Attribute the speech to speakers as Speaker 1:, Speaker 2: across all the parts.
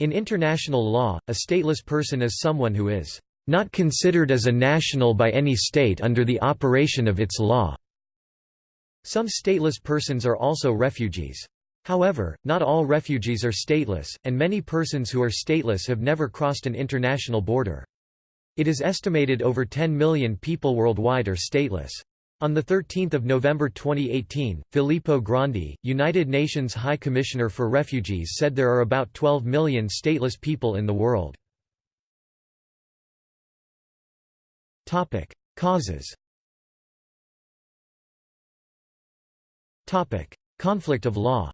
Speaker 1: In international law, a stateless person is someone who is not considered as a national by any state under the operation of its law. Some stateless persons are also refugees. However, not all refugees are stateless, and many persons who are stateless have never crossed an international border. It is estimated over 10 million people worldwide are stateless. On 13 November 2018, Filippo Grandi, United Nations High Commissioner for Refugees said there are about 12 million stateless people in the world. Causes Conflict of law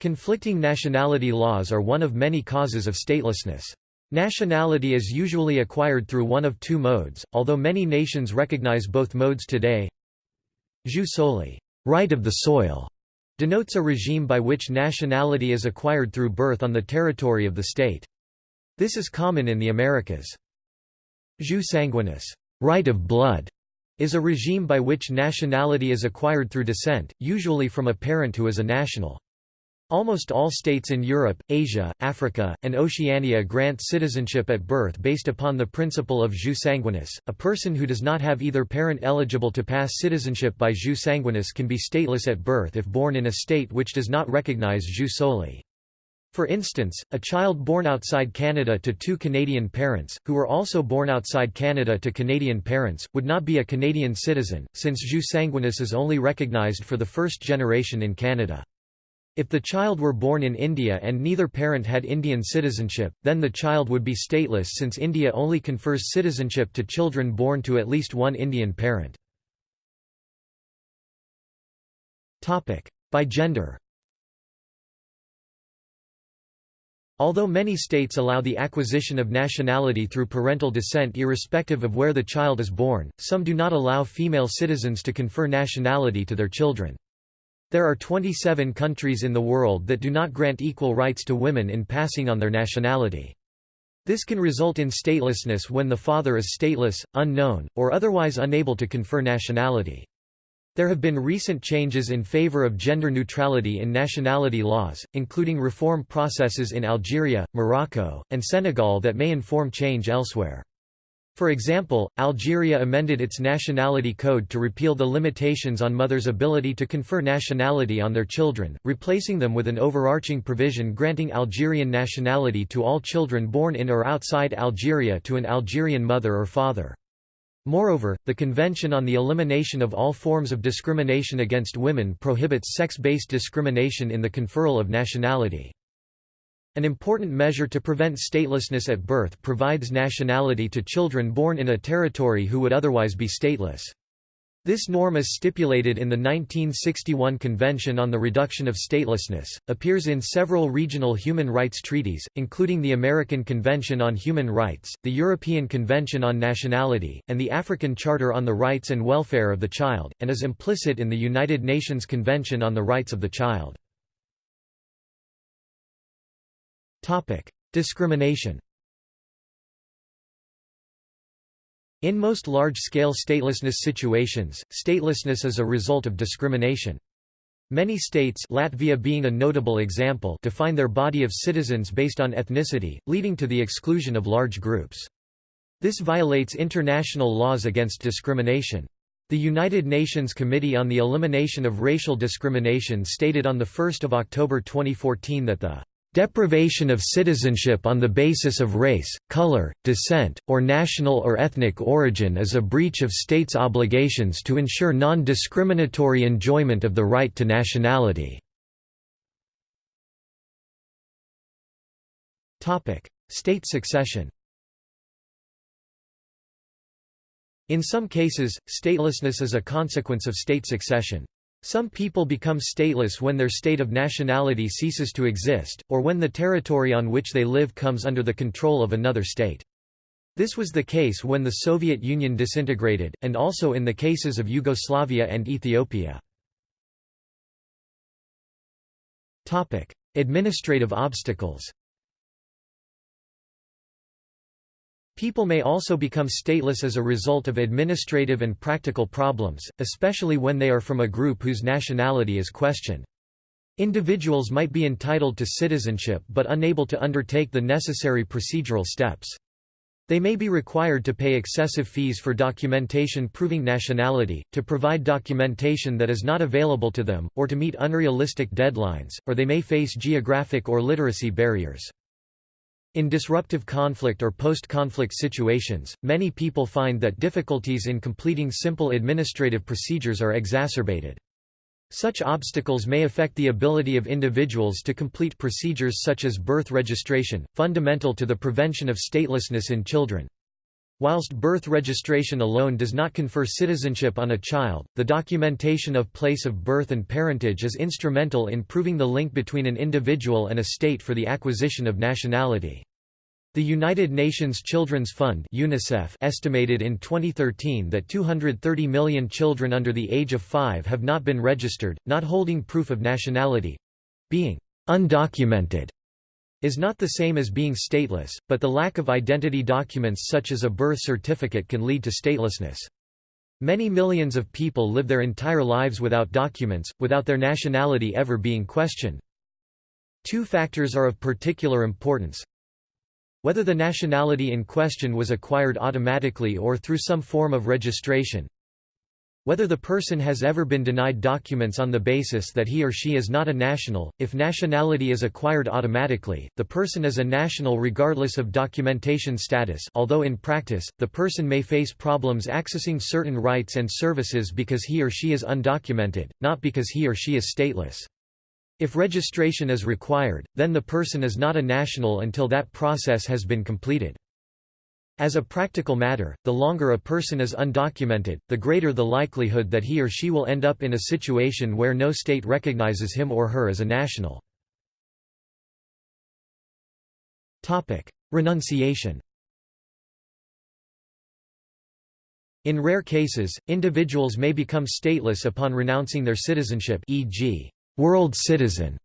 Speaker 1: Conflicting nationality laws are one of many causes of statelessness. Nationality is usually acquired through one of two modes, although many nations recognize both modes today. Jus soli right of the soil", denotes a regime by which nationality is acquired through birth on the territory of the state. This is common in the Americas. Jus sanguinis right of blood", is a regime by which nationality is acquired through descent, usually from a parent who is a national. Almost all states in Europe, Asia, Africa, and Oceania grant citizenship at birth based upon the principle of jus sanguinis. A person who does not have either parent eligible to pass citizenship by jus sanguinis can be stateless at birth if born in a state which does not recognize jus soli. For instance, a child born outside Canada to two Canadian parents, who were also born outside Canada to Canadian parents, would not be a Canadian citizen, since jus sanguinis is only recognized for the first generation in Canada. If the child were born in India and neither parent had Indian citizenship, then the child would be stateless since India only confers citizenship to children born to at least one Indian parent. By gender Although many states allow the acquisition of nationality through parental descent irrespective of where the child is born, some do not allow female citizens to confer nationality to their children. There are 27 countries in the world that do not grant equal rights to women in passing on their nationality. This can result in statelessness when the father is stateless, unknown, or otherwise unable to confer nationality. There have been recent changes in favor of gender neutrality in nationality laws, including reform processes in Algeria, Morocco, and Senegal that may inform change elsewhere. For example, Algeria amended its nationality code to repeal the limitations on mothers' ability to confer nationality on their children, replacing them with an overarching provision granting Algerian nationality to all children born in or outside Algeria to an Algerian mother or father. Moreover, the Convention on the Elimination of All Forms of Discrimination Against Women prohibits sex-based discrimination in the conferral of nationality. An important measure to prevent statelessness at birth provides nationality to children born in a territory who would otherwise be stateless. This norm is stipulated in the 1961 Convention on the Reduction of Statelessness, appears in several regional human rights treaties, including the American Convention on Human Rights, the European Convention on Nationality, and the African Charter on the Rights and Welfare of the Child, and is implicit in the United Nations Convention on the Rights of the Child. Discrimination In most large-scale statelessness situations, statelessness is a result of discrimination. Many states Latvia being a notable example define their body of citizens based on ethnicity, leading to the exclusion of large groups. This violates international laws against discrimination. The United Nations Committee on the Elimination of Racial Discrimination stated on 1 October 2014 that the Deprivation of citizenship on the basis of race, color, descent, or national or ethnic origin is a breach of states' obligations to ensure non-discriminatory enjoyment of the right to nationality. State succession In some cases, statelessness is a consequence of state succession. Some people become stateless when their state of nationality ceases to exist, or when the territory on which they live comes under the control of another state. This was the case when the Soviet Union disintegrated, and also in the cases of Yugoslavia and Ethiopia. Administrative obstacles People may also become stateless as a result of administrative and practical problems, especially when they are from a group whose nationality is questioned. Individuals might be entitled to citizenship but unable to undertake the necessary procedural steps. They may be required to pay excessive fees for documentation proving nationality, to provide documentation that is not available to them, or to meet unrealistic deadlines, or they may face geographic or literacy barriers. In disruptive conflict or post-conflict situations, many people find that difficulties in completing simple administrative procedures are exacerbated. Such obstacles may affect the ability of individuals to complete procedures such as birth registration, fundamental to the prevention of statelessness in children. Whilst birth registration alone does not confer citizenship on a child, the documentation of place of birth and parentage is instrumental in proving the link between an individual and a state for the acquisition of nationality. The United Nations Children's Fund UNICEF estimated in 2013 that 230 million children under the age of 5 have not been registered, not holding proof of nationality—being undocumented is not the same as being stateless, but the lack of identity documents such as a birth certificate can lead to statelessness. Many millions of people live their entire lives without documents, without their nationality ever being questioned. Two factors are of particular importance. Whether the nationality in question was acquired automatically or through some form of registration. Whether the person has ever been denied documents on the basis that he or she is not a national. If nationality is acquired automatically, the person is a national regardless of documentation status although in practice, the person may face problems accessing certain rights and services because he or she is undocumented, not because he or she is stateless. If registration is required, then the person is not a national until that process has been completed. As a practical matter, the longer a person is undocumented, the greater the likelihood that he or she will end up in a situation where no state recognizes him or her as a national. Renunciation In rare cases, individuals may become stateless upon renouncing their citizenship e.g world citizen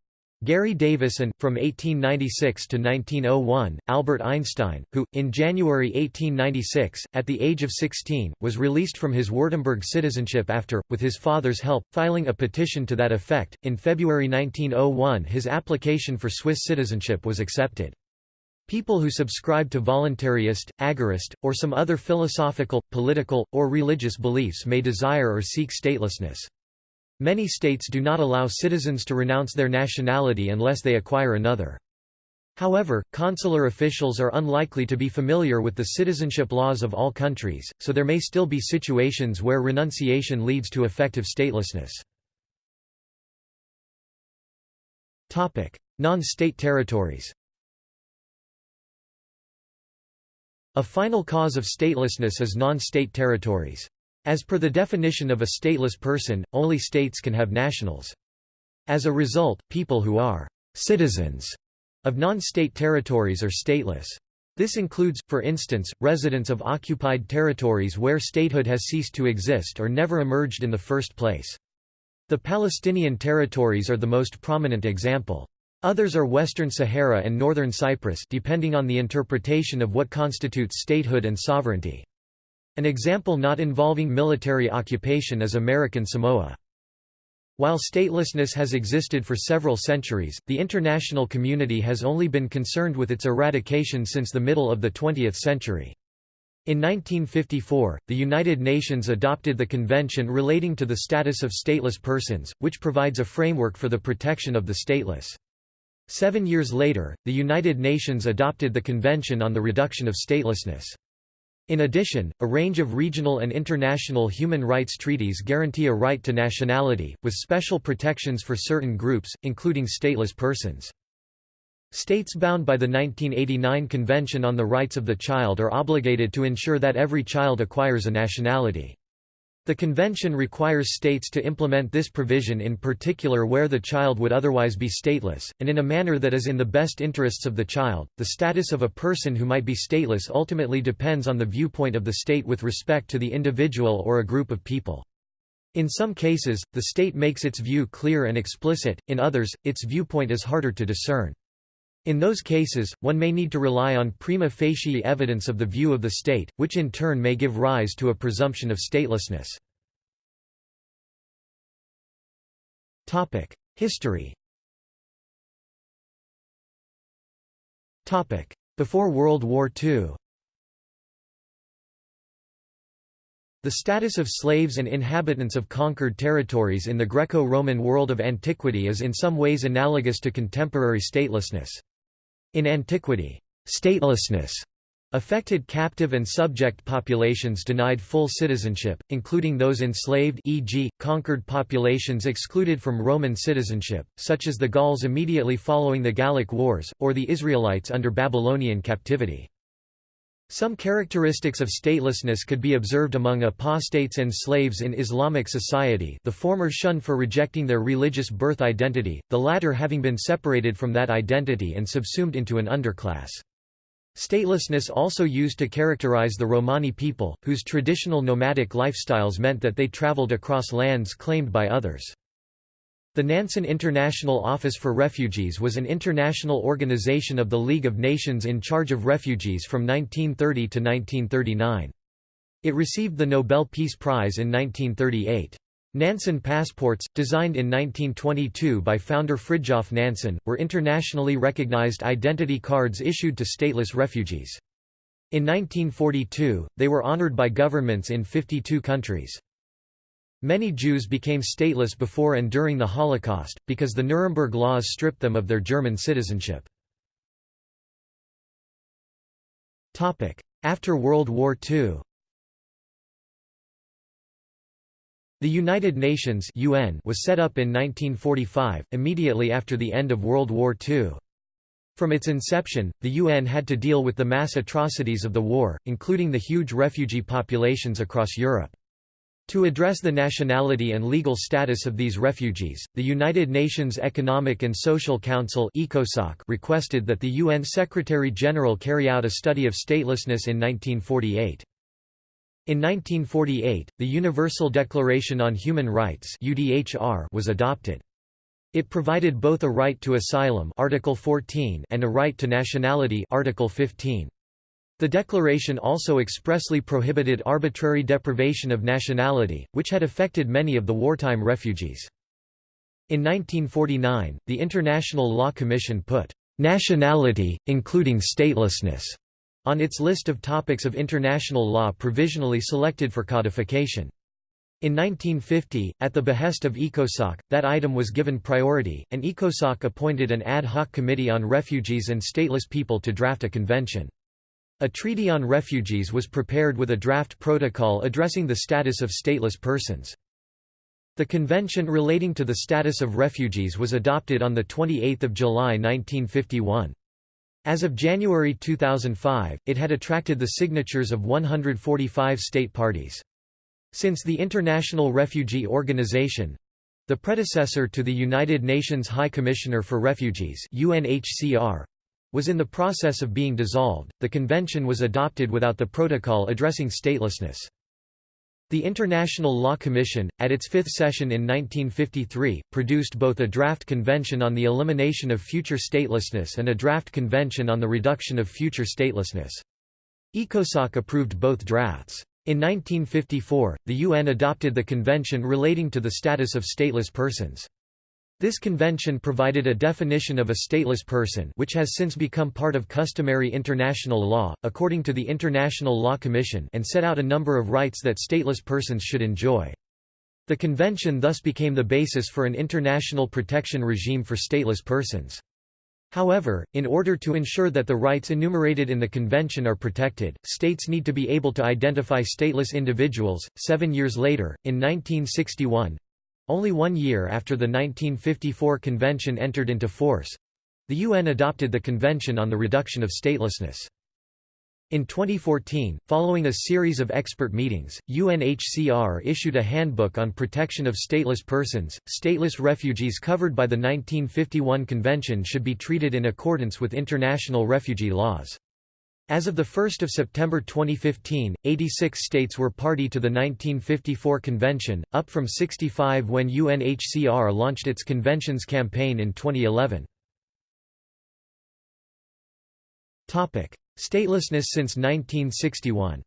Speaker 1: Garry Davis and, from 1896 to 1901, Albert Einstein, who, in January 1896, at the age of 16, was released from his Württemberg citizenship after, with his father's help, filing a petition to that effect. In February 1901 his application for Swiss citizenship was accepted. People who subscribe to voluntarist, agorist, or some other philosophical, political, or religious beliefs may desire or seek statelessness. Many states do not allow citizens to renounce their nationality unless they acquire another. However, consular officials are unlikely to be familiar with the citizenship laws of all countries, so there may still be situations where renunciation leads to effective statelessness. Non-state territories A final cause of statelessness is non-state territories. As per the definition of a stateless person, only states can have nationals. As a result, people who are citizens of non-state territories are stateless. This includes, for instance, residents of occupied territories where statehood has ceased to exist or never emerged in the first place. The Palestinian territories are the most prominent example. Others are Western Sahara and Northern Cyprus depending on the interpretation of what constitutes statehood and sovereignty. An example not involving military occupation is American Samoa. While statelessness has existed for several centuries, the international community has only been concerned with its eradication since the middle of the 20th century. In 1954, the United Nations adopted the Convention relating to the status of stateless persons, which provides a framework for the protection of the stateless. Seven years later, the United Nations adopted the Convention on the Reduction of Statelessness. In addition, a range of regional and international human rights treaties guarantee a right to nationality, with special protections for certain groups, including stateless persons. States bound by the 1989 Convention on the Rights of the Child are obligated to ensure that every child acquires a nationality. The convention requires states to implement this provision in particular where the child would otherwise be stateless, and in a manner that is in the best interests of the child. The status of a person who might be stateless ultimately depends on the viewpoint of the state with respect to the individual or a group of people. In some cases, the state makes its view clear and explicit, in others, its viewpoint is harder to discern. In those cases, one may need to rely on prima facie evidence of the view of the state, which in turn may give rise to a presumption of statelessness. History Before World War II The status of slaves and inhabitants of conquered territories in the Greco-Roman world of antiquity is in some ways analogous to contemporary statelessness. In antiquity, statelessness affected captive and subject populations denied full citizenship, including those enslaved e.g., conquered populations excluded from Roman citizenship, such as the Gauls immediately following the Gallic Wars, or the Israelites under Babylonian captivity. Some characteristics of statelessness could be observed among apostates and slaves in Islamic society the former shunned for rejecting their religious birth identity, the latter having been separated from that identity and subsumed into an underclass. Statelessness also used to characterize the Romani people, whose traditional nomadic lifestyles meant that they traveled across lands claimed by others. The Nansen International Office for Refugees was an international organization of the League of Nations in charge of refugees from 1930 to 1939. It received the Nobel Peace Prize in 1938. Nansen passports, designed in 1922 by founder Fridtjof Nansen, were internationally recognized identity cards issued to stateless refugees. In 1942, they were honored by governments in 52 countries. Many Jews became stateless before and during the Holocaust, because the Nuremberg laws stripped them of their German citizenship. After World War II The United Nations UN was set up in 1945, immediately after the end of World War II. From its inception, the UN had to deal with the mass atrocities of the war, including the huge refugee populations across Europe. To address the nationality and legal status of these refugees, the United Nations Economic and Social Council requested that the UN Secretary-General carry out a study of statelessness in 1948. In 1948, the Universal Declaration on Human Rights was adopted. It provided both a right to asylum Article 14 and a right to nationality Article 15. The declaration also expressly prohibited arbitrary deprivation of nationality, which had affected many of the wartime refugees. In 1949, the International Law Commission put nationality, including statelessness, on its list of topics of international law provisionally selected for codification. In 1950, at the behest of ECOSOC, that item was given priority, and ECOSOC appointed an ad hoc committee on refugees and stateless people to draft a convention. A treaty on refugees was prepared with a draft protocol addressing the status of stateless persons. The convention relating to the status of refugees was adopted on 28 July 1951. As of January 2005, it had attracted the signatures of 145 state parties. Since the International Refugee Organization—the predecessor to the United Nations High Commissioner for Refugees UNHCR, was in the process of being dissolved, the convention was adopted without the protocol addressing statelessness. The International Law Commission, at its fifth session in 1953, produced both a draft convention on the elimination of future statelessness and a draft convention on the reduction of future statelessness. ECOSOC approved both drafts. In 1954, the UN adopted the Convention relating to the status of stateless persons. This convention provided a definition of a stateless person which has since become part of customary international law, according to the International Law Commission and set out a number of rights that stateless persons should enjoy. The convention thus became the basis for an international protection regime for stateless persons. However, in order to ensure that the rights enumerated in the Convention are protected, states need to be able to identify stateless individuals. Seven years later, in 1961, only one year after the 1954 convention entered into force, the UN adopted the Convention on the Reduction of Statelessness. In 2014, following a series of expert meetings, UNHCR issued a handbook on protection of stateless persons. Stateless refugees covered by the 1951 convention should be treated in accordance with international refugee laws. As of 1 September 2015, 86 states were party to the 1954 convention, up from 65 when UNHCR launched its conventions campaign in 2011. Statelessness since 1961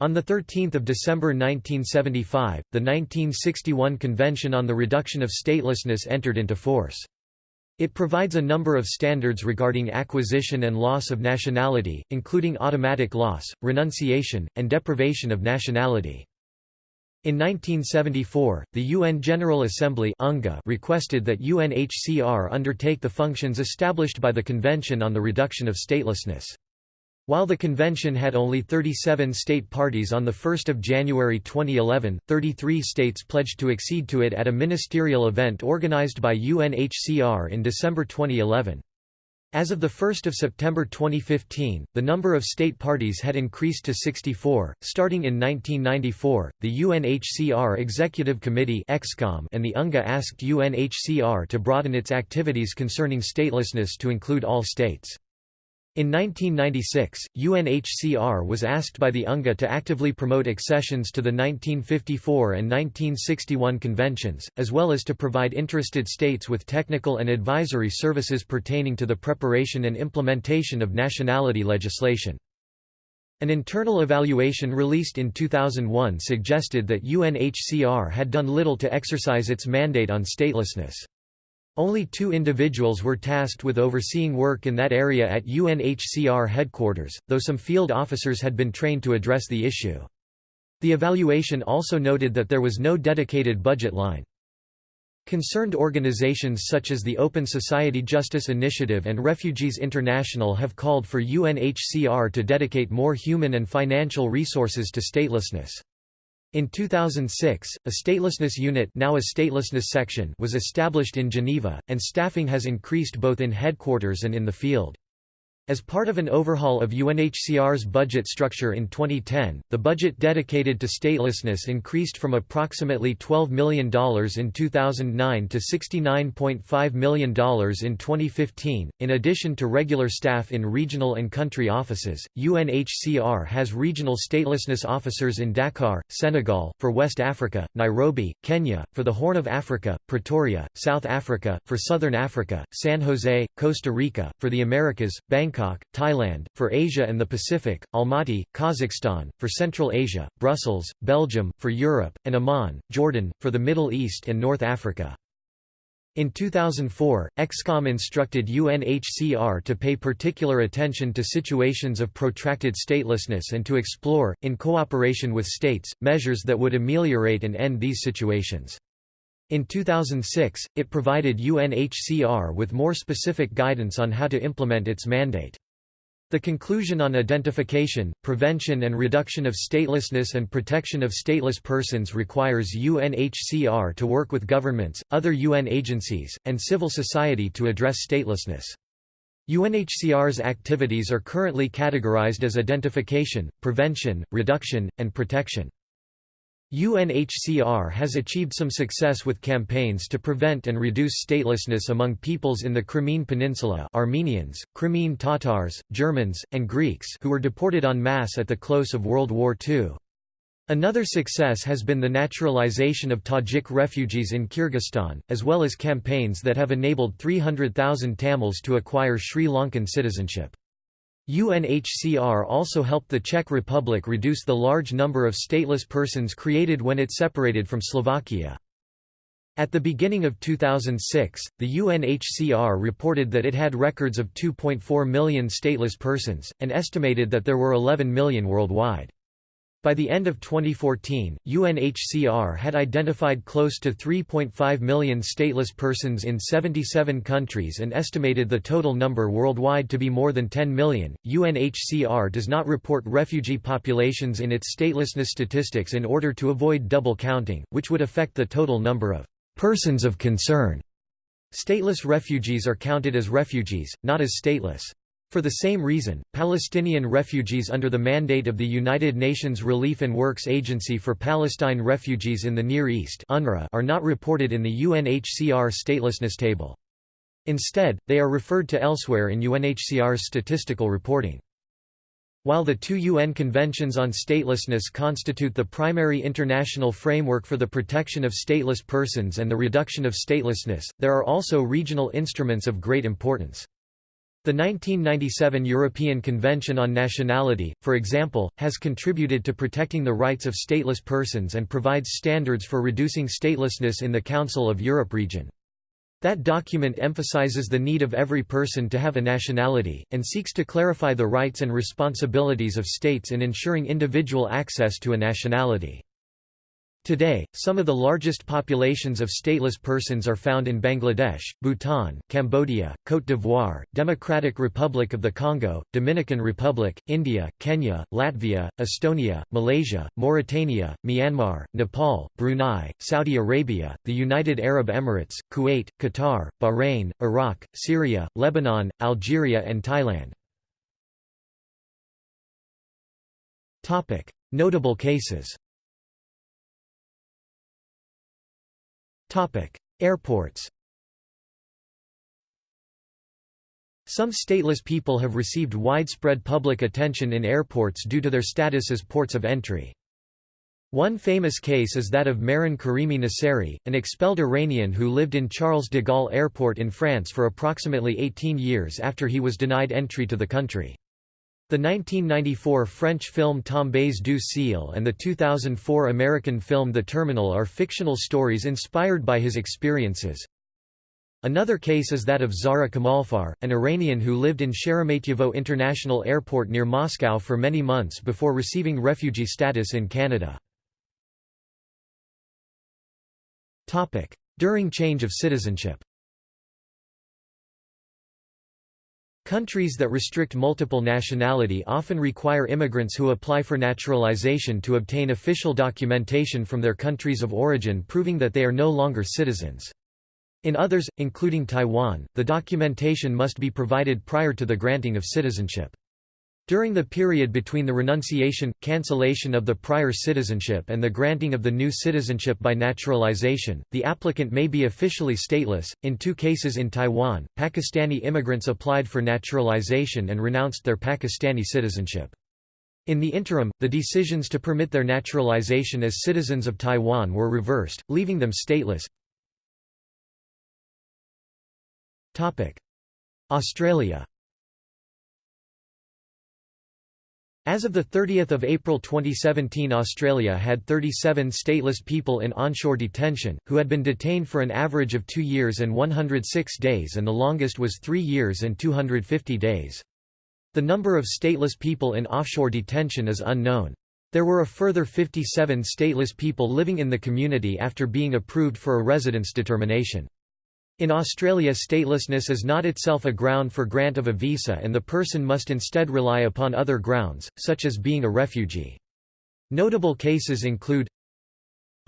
Speaker 1: On 13 December 1975, the 1961 Convention on the Reduction of Statelessness entered into force. It provides a number of standards regarding acquisition and loss of nationality, including automatic loss, renunciation, and deprivation of nationality. In 1974, the UN General Assembly requested that UNHCR undertake the functions established by the Convention on the Reduction of Statelessness. While the convention had only 37 state parties on 1 January 2011, 33 states pledged to accede to it at a ministerial event organized by UNHCR in December 2011. As of 1 September 2015, the number of state parties had increased to 64. Starting in 1994, the UNHCR Executive Committee and the UNGA asked UNHCR to broaden its activities concerning statelessness to include all states. In 1996, UNHCR was asked by the UNGA to actively promote accessions to the 1954 and 1961 conventions, as well as to provide interested states with technical and advisory services pertaining to the preparation and implementation of nationality legislation. An internal evaluation released in 2001 suggested that UNHCR had done little to exercise its mandate on statelessness. Only two individuals were tasked with overseeing work in that area at UNHCR headquarters, though some field officers had been trained to address the issue. The evaluation also noted that there was no dedicated budget line. Concerned organizations such as the Open Society Justice Initiative and Refugees International have called for UNHCR to dedicate more human and financial resources to statelessness. In 2006, a statelessness unit now a statelessness section was established in Geneva, and staffing has increased both in headquarters and in the field. As part of an overhaul of UNHCR's budget structure in 2010, the budget dedicated to statelessness increased from approximately $12 million in 2009 to $69.5 million in 2015. In addition to regular staff in regional and country offices, UNHCR has regional statelessness officers in Dakar, Senegal, for West Africa, Nairobi, Kenya, for the Horn of Africa, Pretoria, South Africa, for Southern Africa, San Jose, Costa Rica, for the Americas, Bangkok, Bangkok, Thailand, for Asia and the Pacific, Almaty, Kazakhstan, for Central Asia, Brussels, Belgium, for Europe, and Amman, Jordan, for the Middle East and North Africa. In 2004, ExCom instructed UNHCR to pay particular attention to situations of protracted statelessness and to explore, in cooperation with states, measures that would ameliorate and end these situations. In 2006, it provided UNHCR with more specific guidance on how to implement its mandate. The conclusion on identification, prevention and reduction of statelessness and protection of stateless persons requires UNHCR to work with governments, other UN agencies, and civil society to address statelessness. UNHCR's activities are currently categorized as identification, prevention, reduction, and protection. UNHCR has achieved some success with campaigns to prevent and reduce statelessness among peoples in the Crimean Peninsula Armenians, Crimean Tatars, Germans, and Greeks who were deported en masse at the close of World War II. Another success has been the naturalization of Tajik refugees in Kyrgyzstan, as well as campaigns that have enabled 300,000 Tamils to acquire Sri Lankan citizenship. UNHCR also helped the Czech Republic reduce the large number of stateless persons created when it separated from Slovakia. At the beginning of 2006, the UNHCR reported that it had records of 2.4 million stateless persons, and estimated that there were 11 million worldwide. By the end of 2014, UNHCR had identified close to 3.5 million stateless persons in 77 countries and estimated the total number worldwide to be more than 10 million. UNHCR does not report refugee populations in its statelessness statistics in order to avoid double counting, which would affect the total number of persons of concern. Stateless refugees are counted as refugees, not as stateless. For the same reason, Palestinian refugees under the mandate of the United Nations Relief and Works Agency for Palestine Refugees in the Near East are not reported in the UNHCR statelessness table. Instead, they are referred to elsewhere in UNHCR's statistical reporting. While the two UN conventions on statelessness constitute the primary international framework for the protection of stateless persons and the reduction of statelessness, there are also regional instruments of great importance. The 1997 European Convention on Nationality, for example, has contributed to protecting the rights of stateless persons and provides standards for reducing statelessness in the Council of Europe region. That document emphasizes the need of every person to have a nationality, and seeks to clarify the rights and responsibilities of states in ensuring individual access to a nationality. Today, some of the largest populations of stateless persons are found in Bangladesh, Bhutan, Cambodia, Côte d'Ivoire, Democratic Republic of the Congo, Dominican Republic, India, Kenya, Latvia, Estonia, Malaysia, Mauritania, Myanmar, Nepal, Brunei, Saudi Arabia, the United Arab Emirates, Kuwait, Qatar, Bahrain, Iraq, Syria, Lebanon, Algeria and Thailand. Notable cases Airports Some stateless people have received widespread public attention in airports due to their status as ports of entry. One famous case is that of Mehran Karimi Nasseri, an expelled Iranian who lived in Charles de Gaulle Airport in France for approximately 18 years after he was denied entry to the country. The 1994 French film Tombes du Ciel and the 2004 American film The Terminal are fictional stories inspired by his experiences. Another case is that of Zahra Kamalfar, an Iranian who lived in Sheremetyevo International Airport near Moscow for many months before receiving refugee status in Canada. During change of citizenship Countries that restrict multiple nationality often require immigrants who apply for naturalization to obtain official documentation from their countries of origin proving that they are no longer citizens. In others, including Taiwan, the documentation must be provided prior to the granting of citizenship. During the period between the renunciation, cancellation of the prior citizenship and the granting of the new citizenship by naturalization, the applicant may be officially stateless. In two cases in Taiwan, Pakistani immigrants applied for naturalization and renounced their Pakistani citizenship. In the interim, the decisions to permit their naturalization as citizens of Taiwan were reversed, leaving them stateless. Australia As of 30 April 2017 Australia had 37 stateless people in onshore detention, who had been detained for an average of two years and 106 days and the longest was three years and 250 days. The number of stateless people in offshore detention is unknown. There were a further 57 stateless people living in the community after being approved for a residence determination. In Australia statelessness is not itself a ground for grant of a visa and the person must instead rely upon other grounds, such as being a refugee. Notable cases include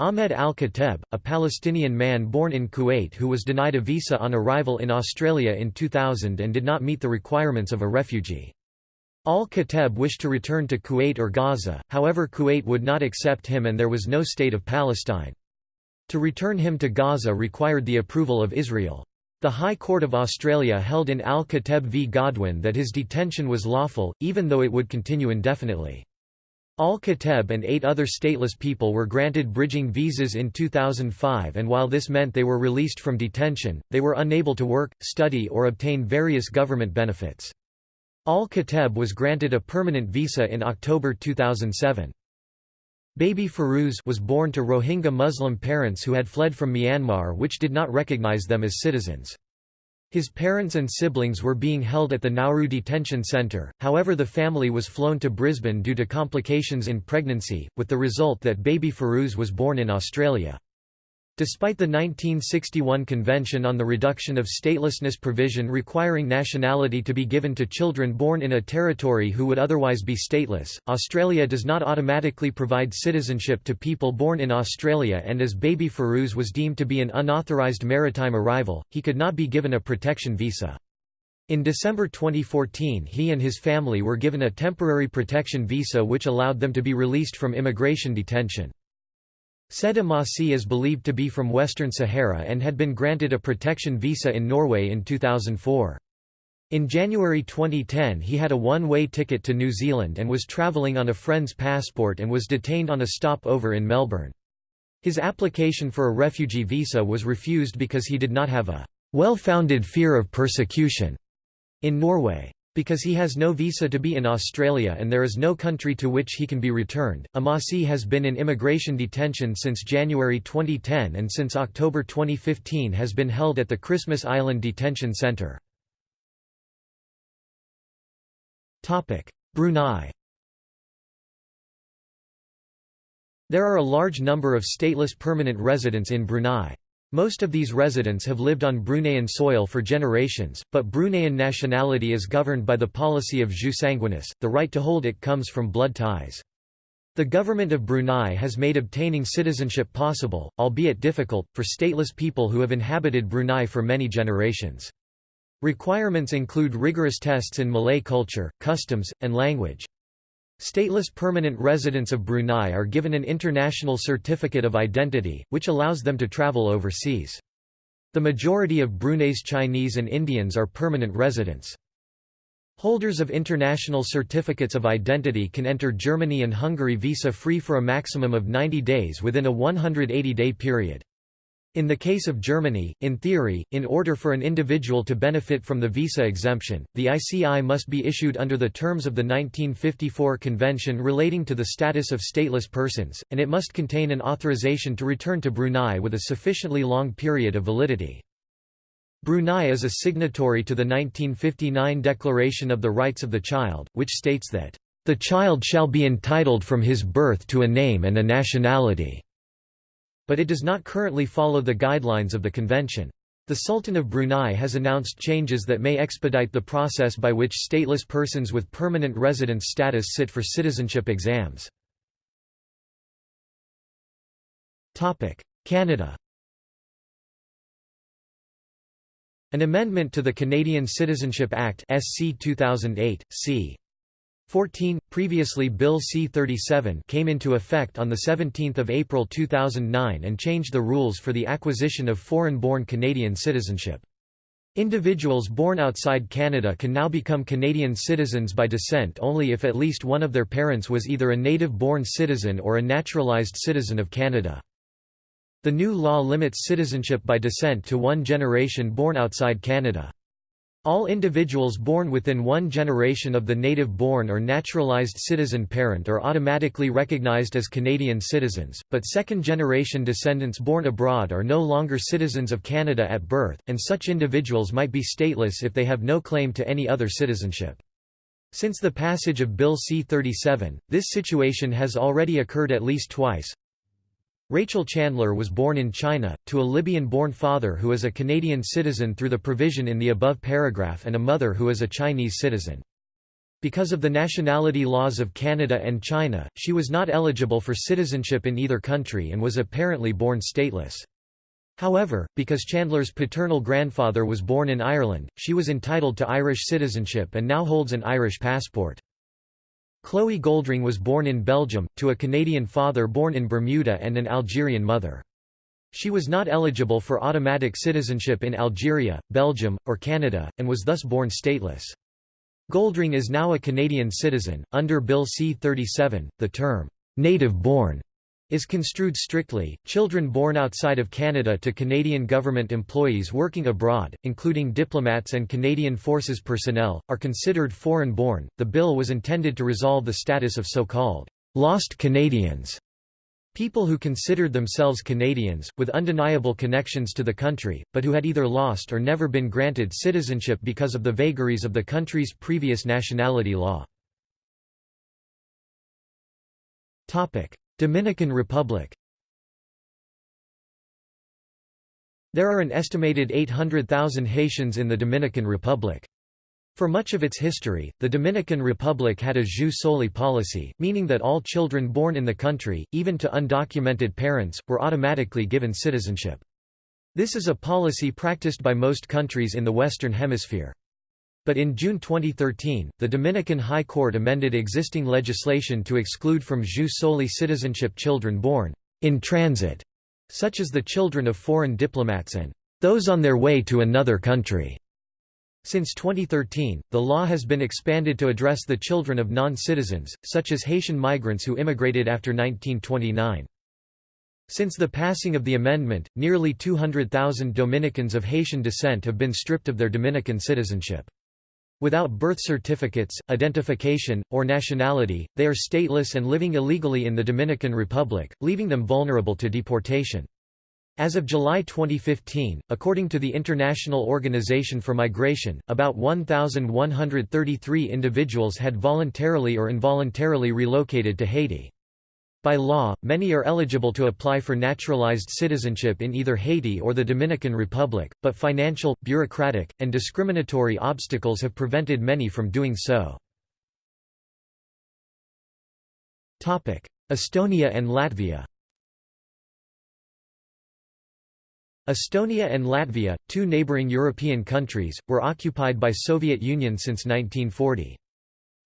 Speaker 1: Ahmed al-Kateb, a Palestinian man born in Kuwait who was denied a visa on arrival in Australia in 2000 and did not meet the requirements of a refugee. Al-Kateb wished to return to Kuwait or Gaza, however Kuwait would not accept him and there was no state of Palestine. To return him to Gaza required the approval of Israel. The High Court of Australia held in Al-Kateb v Godwin that his detention was lawful, even though it would continue indefinitely. Al-Kateb and eight other stateless people were granted bridging visas in 2005 and while this meant they were released from detention, they were unable to work, study or obtain various government benefits. Al-Kateb was granted a permanent visa in October 2007. Baby Ferouz was born to Rohingya Muslim parents who had fled from Myanmar which did not recognize them as citizens. His parents and siblings were being held at the Nauru Detention Centre, however the family was flown to Brisbane due to complications in pregnancy, with the result that baby Ferouz was born in Australia. Despite the 1961 Convention on the Reduction of Statelessness provision requiring nationality to be given to children born in a territory who would otherwise be stateless, Australia does not automatically provide citizenship to people born in Australia and as baby Ferouz was deemed to be an unauthorised maritime arrival, he could not be given a protection visa. In December 2014 he and his family were given a temporary protection visa which allowed them to be released from immigration detention. Said Imasi is believed to be from Western Sahara and had been granted a protection visa in Norway in 2004. In January 2010 he had a one-way ticket to New Zealand and was travelling on a friend's passport and was detained on a stopover in Melbourne. His application for a refugee visa was refused because he did not have a well-founded fear of persecution in Norway. Because he has no visa to be in Australia and there is no country to which he can be returned, Imasi has been in immigration detention since January 2010 and since October 2015 has been held at the Christmas Island Detention Centre. Brunei There are a large number of stateless permanent residents in Brunei. Most of these residents have lived on Bruneian soil for generations, but Bruneian nationality is governed by the policy of jus sanguinis, the right to hold it comes from blood ties. The government of Brunei has made obtaining citizenship possible, albeit difficult, for stateless people who have inhabited Brunei for many generations. Requirements include rigorous tests in Malay culture, customs, and language. Stateless permanent residents of Brunei are given an international certificate of identity, which allows them to travel overseas. The majority of Brunei's Chinese and Indians are permanent residents. Holders of international certificates of identity can enter Germany and Hungary visa-free for a maximum of 90 days within a 180-day period. In the case of Germany, in theory, in order for an individual to benefit from the visa exemption, the ICI must be issued under the terms of the 1954 Convention relating to the status of stateless persons, and it must contain an authorization to return to Brunei with a sufficiently long period of validity. Brunei is a signatory to the 1959 Declaration of the Rights of the Child, which states that, "...the child shall be entitled from his birth to a name and a nationality." But it does not currently follow the guidelines of the convention. The Sultan of Brunei has announced changes that may expedite the process by which stateless persons with permanent residence status sit for citizenship exams. Canada An amendment to the Canadian Citizenship Act SC 2008, c. 14, previously Bill C-37 came into effect on 17 April 2009 and changed the rules for the acquisition of foreign-born Canadian citizenship. Individuals born outside Canada can now become Canadian citizens by descent only if at least one of their parents was either a native-born citizen or a naturalized citizen of Canada. The new law limits citizenship by descent to one generation born outside Canada. All individuals born within one generation of the native-born or naturalized citizen parent are automatically recognized as Canadian citizens, but second-generation descendants born abroad are no longer citizens of Canada at birth, and such individuals might be stateless if they have no claim to any other citizenship. Since the passage of Bill C-37, this situation has already occurred at least twice, Rachel Chandler was born in China, to a Libyan-born father who is a Canadian citizen through the provision in the above paragraph and a mother who is a Chinese citizen. Because of the nationality laws of Canada and China, she was not eligible for citizenship in either country and was apparently born stateless. However, because Chandler's paternal grandfather was born in Ireland, she was entitled to Irish citizenship and now holds an Irish passport. Chloe Goldring was born in Belgium, to a Canadian father born in Bermuda and an Algerian mother. She was not eligible for automatic citizenship in Algeria, Belgium, or Canada, and was thus born stateless. Goldring is now a Canadian citizen. Under Bill C-37, the term, native born is construed strictly. Children born outside of Canada to Canadian government employees working abroad, including diplomats and Canadian Forces personnel, are considered foreign born. The bill was intended to resolve the status of so called lost Canadians. People who considered themselves Canadians, with undeniable connections to the country, but who had either lost or never been granted citizenship because of the vagaries of the country's previous nationality law. Dominican Republic There are an estimated 800,000 Haitians in the Dominican Republic. For much of its history, the Dominican Republic had a jus soli policy, meaning that all children born in the country, even to undocumented parents, were automatically given citizenship. This is a policy practiced by most countries in the Western Hemisphere. But in June 2013, the Dominican High Court amended existing legislation to exclude from jus soli citizenship children born in transit, such as the children of foreign diplomats and those on their way to another country. Since 2013, the law has been expanded to address the children of non-citizens, such as Haitian migrants who immigrated after 1929. Since the passing of the amendment, nearly 200,000 Dominicans of Haitian descent have been stripped of their Dominican citizenship. Without birth certificates, identification, or nationality, they are stateless and living illegally in the Dominican Republic, leaving them vulnerable to deportation. As of July 2015, according to the International Organization for Migration, about 1,133 individuals had voluntarily or involuntarily relocated to Haiti. By law, many are eligible to apply for naturalized citizenship in either Haiti or the Dominican Republic, but financial, bureaucratic, and discriminatory obstacles have prevented many from doing so. Estonia and Latvia Estonia and Latvia, two neighbouring European countries, were occupied by Soviet Union since 1940.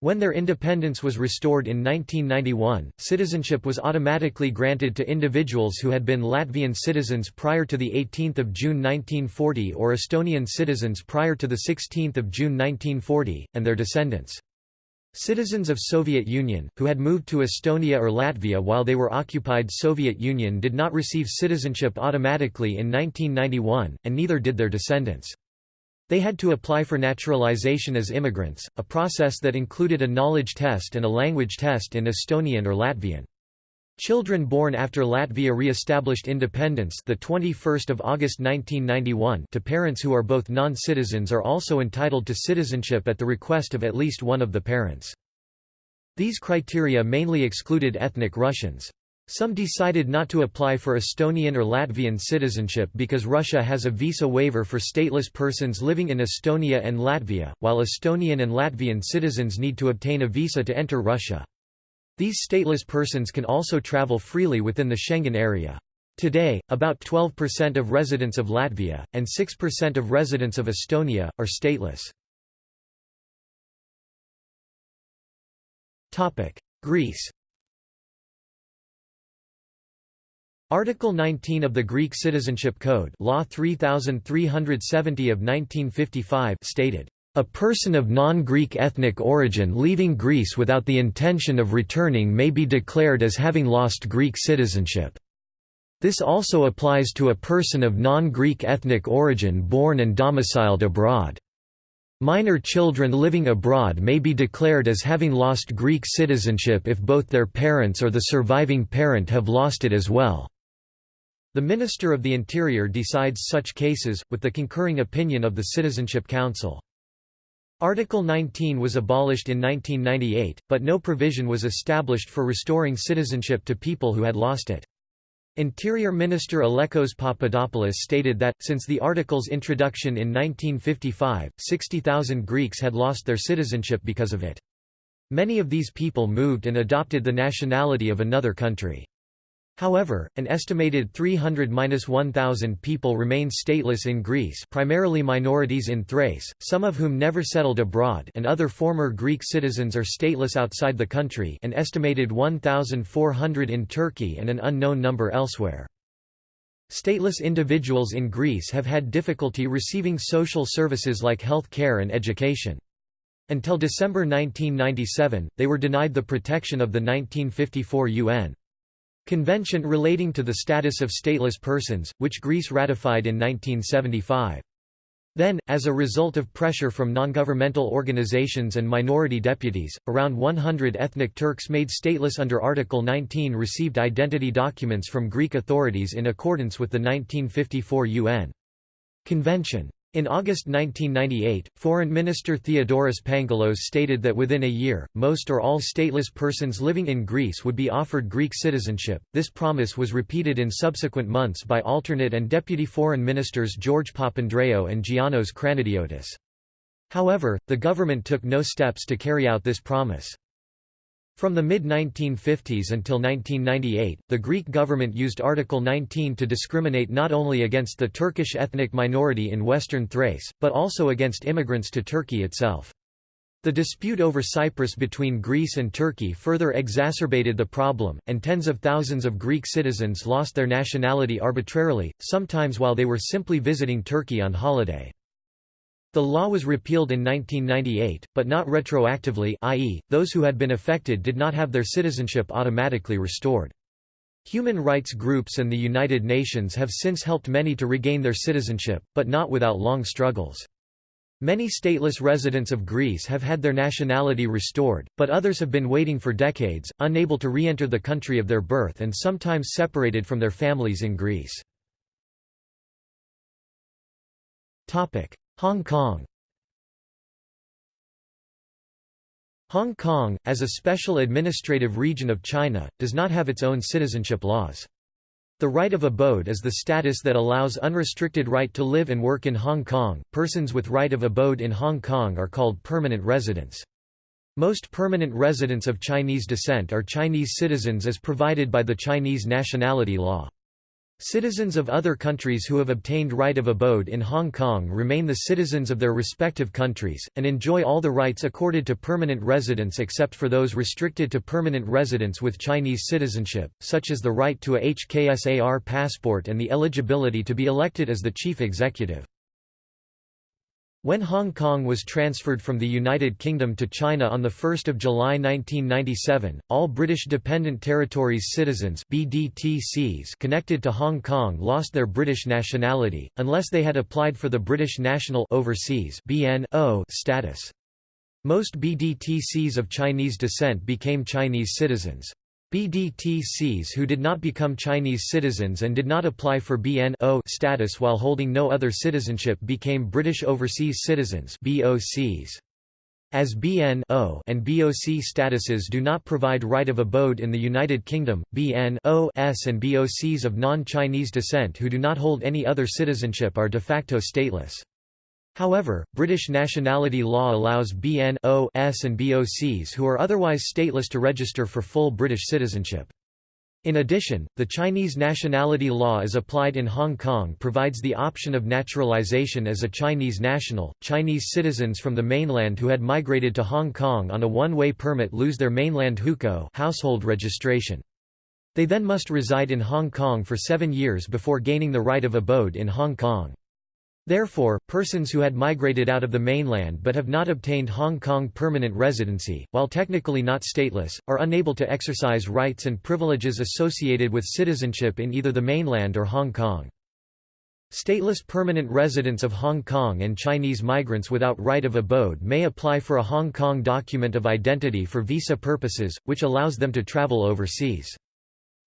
Speaker 1: When their independence was restored in 1991, citizenship was automatically granted to individuals who had been Latvian citizens prior to 18 June 1940 or Estonian citizens prior to 16 June 1940, and their descendants. Citizens of Soviet Union, who had moved to Estonia or Latvia while they were occupied Soviet Union did not receive citizenship automatically in 1991, and neither did their descendants. They had to apply for naturalization as immigrants, a process that included a knowledge test and a language test in Estonian or Latvian. Children born after Latvia re-established independence the 21st of August 1991 to parents who are both non-citizens are also entitled to citizenship at the request of at least one of the parents. These criteria mainly excluded ethnic Russians. Some decided not to apply for Estonian or Latvian citizenship because Russia has a visa waiver for stateless persons living in Estonia and Latvia, while Estonian and Latvian citizens need to obtain a visa to enter Russia. These stateless persons can also travel freely within the Schengen area. Today, about 12% of residents of Latvia, and 6% of residents of Estonia, are stateless. Greece Article 19 of the Greek Citizenship Code Law 3370 of 1955 stated, "...a person of non-Greek ethnic origin leaving Greece without the intention of returning may be declared as having lost Greek citizenship. This also applies to a person of non-Greek ethnic origin born and domiciled abroad." Minor children living abroad may be declared as having lost Greek citizenship if both their parents or the surviving parent have lost it as well. The Minister of the Interior decides such cases, with the concurring opinion of the Citizenship Council. Article 19 was abolished in 1998, but no provision was established for restoring citizenship to people who had lost it. Interior Minister Alekos Papadopoulos stated that, since the article's introduction in 1955, 60,000 Greeks had lost their citizenship because of it. Many of these people moved and adopted the nationality of another country. However, an estimated 300–1,000 people remain stateless in Greece primarily minorities in Thrace, some of whom never settled abroad and other former Greek citizens are stateless outside the country an estimated 1,400 in Turkey and an unknown number elsewhere. Stateless individuals in Greece have had difficulty receiving social services like health care and education. Until December 1997, they were denied the protection of the 1954 UN Convention relating to the status of stateless persons, which Greece ratified in 1975. Then, as a result of pressure from non-governmental organizations and minority deputies, around 100 ethnic Turks made stateless under Article 19 received identity documents from Greek authorities in accordance with the 1954 UN Convention. In August 1998, Foreign Minister Theodoros Pangalos stated that within a year, most or all stateless persons living in Greece would be offered Greek citizenship. This promise was repeated in subsequent months by alternate and deputy foreign ministers George Papandreou and Giannos Kranidiotis. However, the government took no steps to carry out this promise. From the mid-1950s until 1998, the Greek government used Article 19 to discriminate not only against the Turkish ethnic minority in western Thrace, but also against immigrants to Turkey itself. The dispute over Cyprus between Greece and Turkey further exacerbated the problem, and tens of thousands of Greek citizens lost their nationality arbitrarily, sometimes while they were simply visiting Turkey on holiday. The law was repealed in 1998, but not retroactively i.e., those who had been affected did not have their citizenship automatically restored. Human rights groups and the United Nations have since helped many to regain their citizenship, but not without long struggles. Many stateless residents of Greece have had their nationality restored, but others have been waiting for decades, unable to re-enter the country of their birth and sometimes separated from their families in Greece. Hong Kong Hong Kong, as a special administrative region of China, does not have its own citizenship laws. The right of abode is the status that allows unrestricted right to live and work in Hong Kong. Persons with right of abode in Hong Kong are called permanent residents. Most permanent residents of Chinese descent are Chinese citizens as provided by the Chinese nationality law. Citizens of other countries who have obtained right of abode in Hong Kong remain the citizens of their respective countries, and enjoy all the rights accorded to permanent residents except for those restricted to permanent residents with Chinese citizenship, such as the right to a HKSAR passport and the eligibility to be elected as the chief executive. When Hong Kong was transferred from the United Kingdom to China on 1 July 1997, all British Dependent Territories citizens BDTCs connected to Hong Kong lost their British nationality, unless they had applied for the British National Overseas BNO status. Most BDTCs of Chinese descent became Chinese citizens. BDTCs who did not become Chinese citizens and did not apply for BNO status while holding no other citizenship became British Overseas Citizens BOCs. As BNO and BOC statuses do not provide right of abode in the United Kingdom, BNOs and BOCs of non-Chinese descent who do not hold any other citizenship are de facto stateless. However, British nationality law allows BNOs and BOCs who are otherwise stateless to register for full British citizenship. In addition, the Chinese nationality law as applied in Hong Kong provides the option of naturalization as a Chinese national. Chinese citizens from the mainland who had migrated to Hong Kong on a one-way permit lose their mainland hukou household registration. They then must reside in Hong Kong for seven years before gaining the right of abode in Hong Kong. Therefore, persons who had migrated out of the mainland but have not obtained Hong Kong permanent residency, while technically not stateless, are unable to exercise rights and privileges associated with citizenship in either the mainland or Hong Kong. Stateless permanent residents of Hong Kong and Chinese migrants without right of abode may apply for a Hong Kong document of identity for visa purposes, which allows them to travel overseas.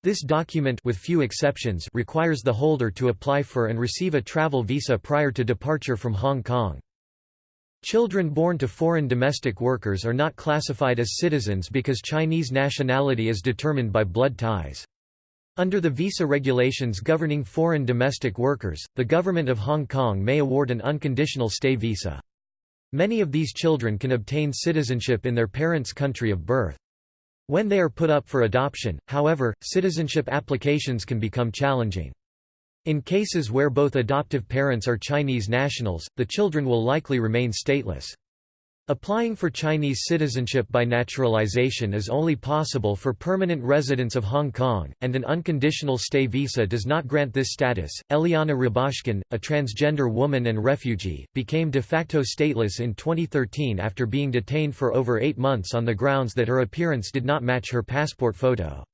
Speaker 1: This document with few exceptions requires the holder to apply for and receive a travel visa prior to departure from Hong Kong. Children born to foreign domestic workers are not classified as citizens because Chinese nationality is determined by blood ties. Under the visa regulations governing foreign domestic workers, the government of Hong Kong may award an unconditional stay visa. Many of these children can obtain citizenship in their parents' country of birth. When they are put up for adoption, however, citizenship applications can become challenging. In cases where both adoptive parents are Chinese nationals, the children will likely remain stateless. Applying for Chinese citizenship by naturalization is only possible for permanent residents of Hong Kong, and an unconditional stay visa does not grant this status. Eliana Rubashkyn, a transgender woman and refugee, became de facto stateless in 2013 after being detained for over eight months on the grounds that her appearance did not match her passport photo.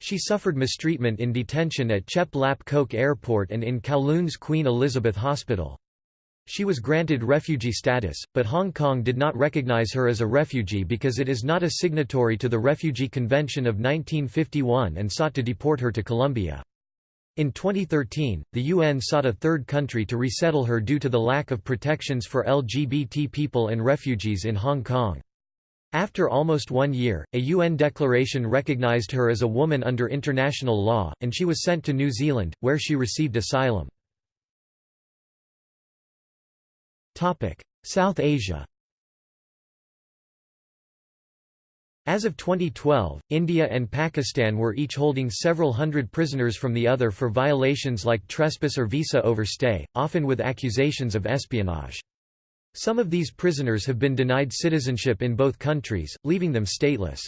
Speaker 1: She suffered mistreatment in detention at Chek Lap Kok Airport and in Kowloon's Queen Elizabeth Hospital. She was granted refugee status, but Hong Kong did not recognize her as a refugee because it is not a signatory to the Refugee Convention of 1951 and sought to deport her to Colombia. In 2013, the UN sought a third country to resettle her due to the lack of protections for LGBT people and refugees in Hong Kong. After almost one year, a UN declaration recognized her as a woman under international law, and she was sent to New Zealand, where she received asylum. South Asia As of 2012, India and Pakistan were each holding several hundred prisoners from the other for violations like trespass or visa overstay, often with accusations of espionage. Some of these prisoners have been denied citizenship in both countries, leaving them stateless.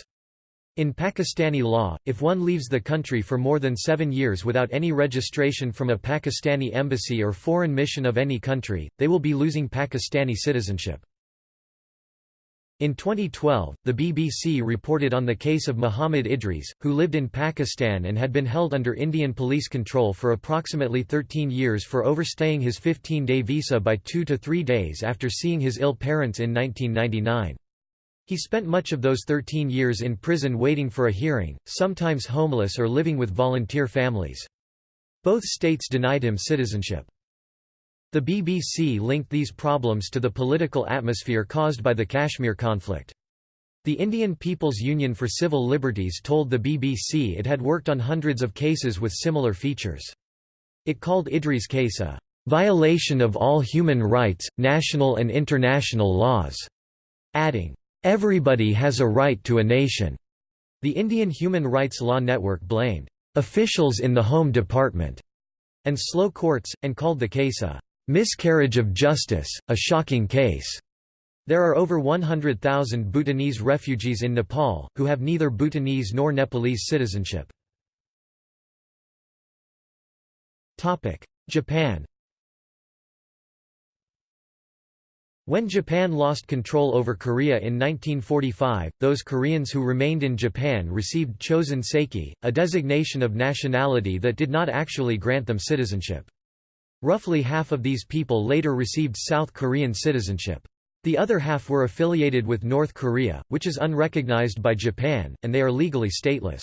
Speaker 1: In Pakistani law, if one leaves the country for more than seven years without any registration from a Pakistani embassy or foreign mission of any country, they will be losing Pakistani citizenship. In 2012, the BBC reported on the case of Muhammad Idris, who lived in Pakistan and had been held under Indian police control for approximately 13 years for overstaying his 15-day visa by two to three days after seeing his ill parents in 1999. He spent much of those 13 years in prison waiting for a hearing, sometimes homeless or living with volunteer families. Both states denied him citizenship. The BBC linked these problems to the political atmosphere caused by the Kashmir conflict. The Indian People's Union for Civil Liberties told the BBC it had worked on hundreds of cases with similar features. It called Idris' case a violation of all human rights, national and international laws, adding, everybody has a right to a nation. The Indian Human Rights Law Network blamed officials in the Home Department and slow courts, and called the case a Miscarriage of justice, a shocking case. There are over 100,000 Bhutanese refugees in Nepal, who have neither Bhutanese nor Nepalese citizenship. Japan When Japan lost control over Korea in 1945, those Koreans who remained in Japan received Chosen Seki, a designation of nationality that did not actually grant them citizenship. Roughly half of these people later received South Korean citizenship. The other half were affiliated with North Korea, which is unrecognized by Japan, and they are legally stateless.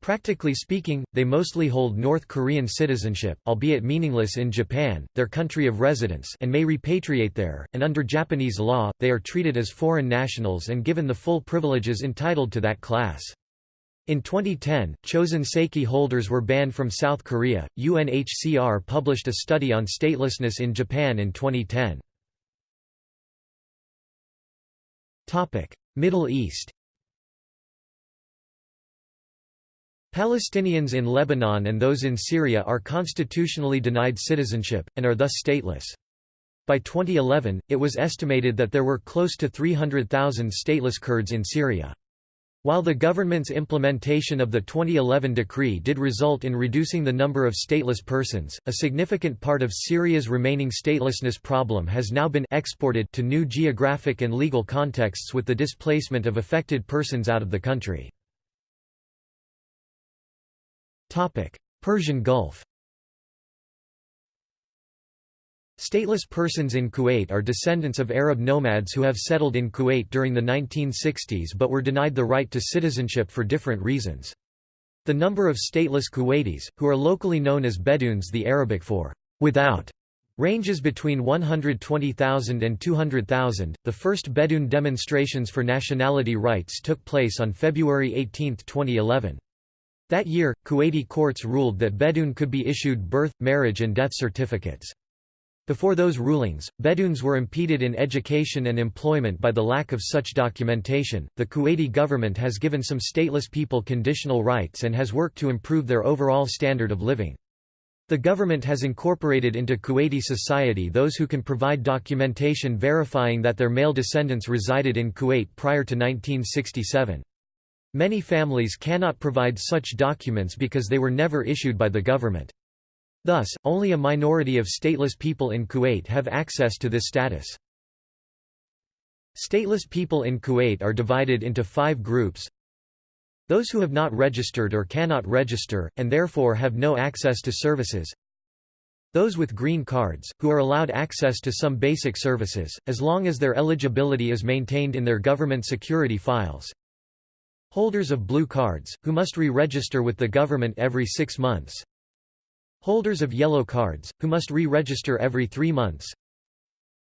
Speaker 1: Practically speaking, they mostly hold North Korean citizenship, albeit meaningless in Japan, their country of residence and may repatriate there, and under Japanese law, they are treated as foreign nationals and given the full privileges entitled to that class. In 2010, chosen Seki holders were banned from South Korea. UNHCR published a study on statelessness in Japan in 2010. Topic: Middle East. Palestinians in Lebanon and those in Syria are constitutionally denied citizenship, and are thus stateless. By 2011, it was estimated that there were close to 300,000 stateless Kurds in Syria. While the government's implementation of the 2011 decree did result in reducing the number of stateless persons, a significant part of Syria's remaining statelessness problem has now been exported to new geographic and legal contexts with the displacement of affected persons out of the country. Persian Gulf Stateless persons in Kuwait are descendants of Arab nomads who have settled in Kuwait during the 1960s but were denied the right to citizenship for different reasons. The number of stateless Kuwaitis, who are locally known as Bedoons the Arabic for without, ranges between 120,000 and 200,000. The first Bedouin demonstrations for nationality rights took place on February 18, 2011. That year, Kuwaiti courts ruled that Bedoon could be issued birth, marriage and death certificates. Before those rulings, Bedouins were impeded in education and employment by the lack of such documentation. The Kuwaiti government has given some stateless people conditional rights and has worked to improve their overall standard of living. The government has incorporated into Kuwaiti society those who can provide documentation verifying that their male descendants resided in Kuwait prior to 1967. Many families cannot provide such documents because they were never issued by the government. Thus, only a minority of stateless people in Kuwait have access to this status. Stateless people in Kuwait are divided into five groups. Those who have not registered or cannot register, and therefore have no access to services. Those with green cards, who are allowed access to some basic services, as long as their eligibility is maintained in their government security files. Holders of blue cards, who must re-register with the government every six months. Holders of yellow cards, who must re-register every three months.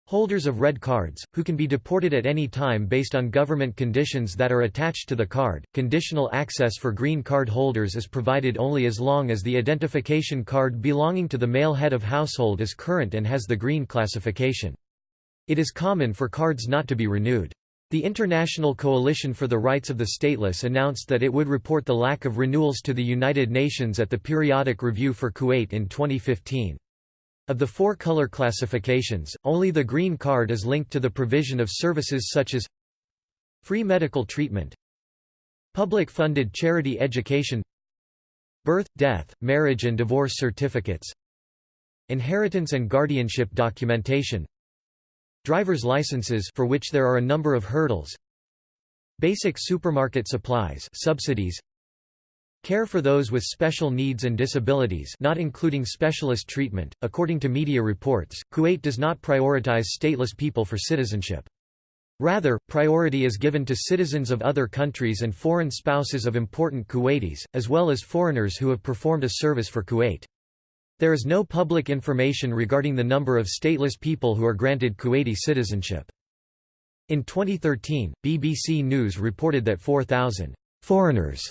Speaker 1: Holders of red cards, who can be deported at any time based on government conditions that are attached to the card. Conditional access for green card holders is provided only as long as the identification card belonging to the male head of household is current and has the green classification. It is common for cards not to be renewed. The International Coalition for the Rights of the Stateless announced that it would report the lack of renewals to the United Nations at the Periodic Review for Kuwait in 2015. Of the four color classifications, only the green card is linked to the provision of services such as free medical treatment, public-funded charity education, birth, death, marriage and divorce certificates, inheritance and guardianship documentation, Driver's licenses for which there are a number of hurdles. Basic supermarket supplies subsidies Care for those with special needs and disabilities not including specialist treatment. According to media reports, Kuwait does not prioritize stateless people for citizenship. Rather, priority is given to citizens of other countries and foreign spouses of important Kuwaitis, as well as foreigners who have performed a service for Kuwait. There is no public information regarding the number of stateless people who are granted Kuwaiti citizenship. In 2013, BBC News reported that 4,000 foreigners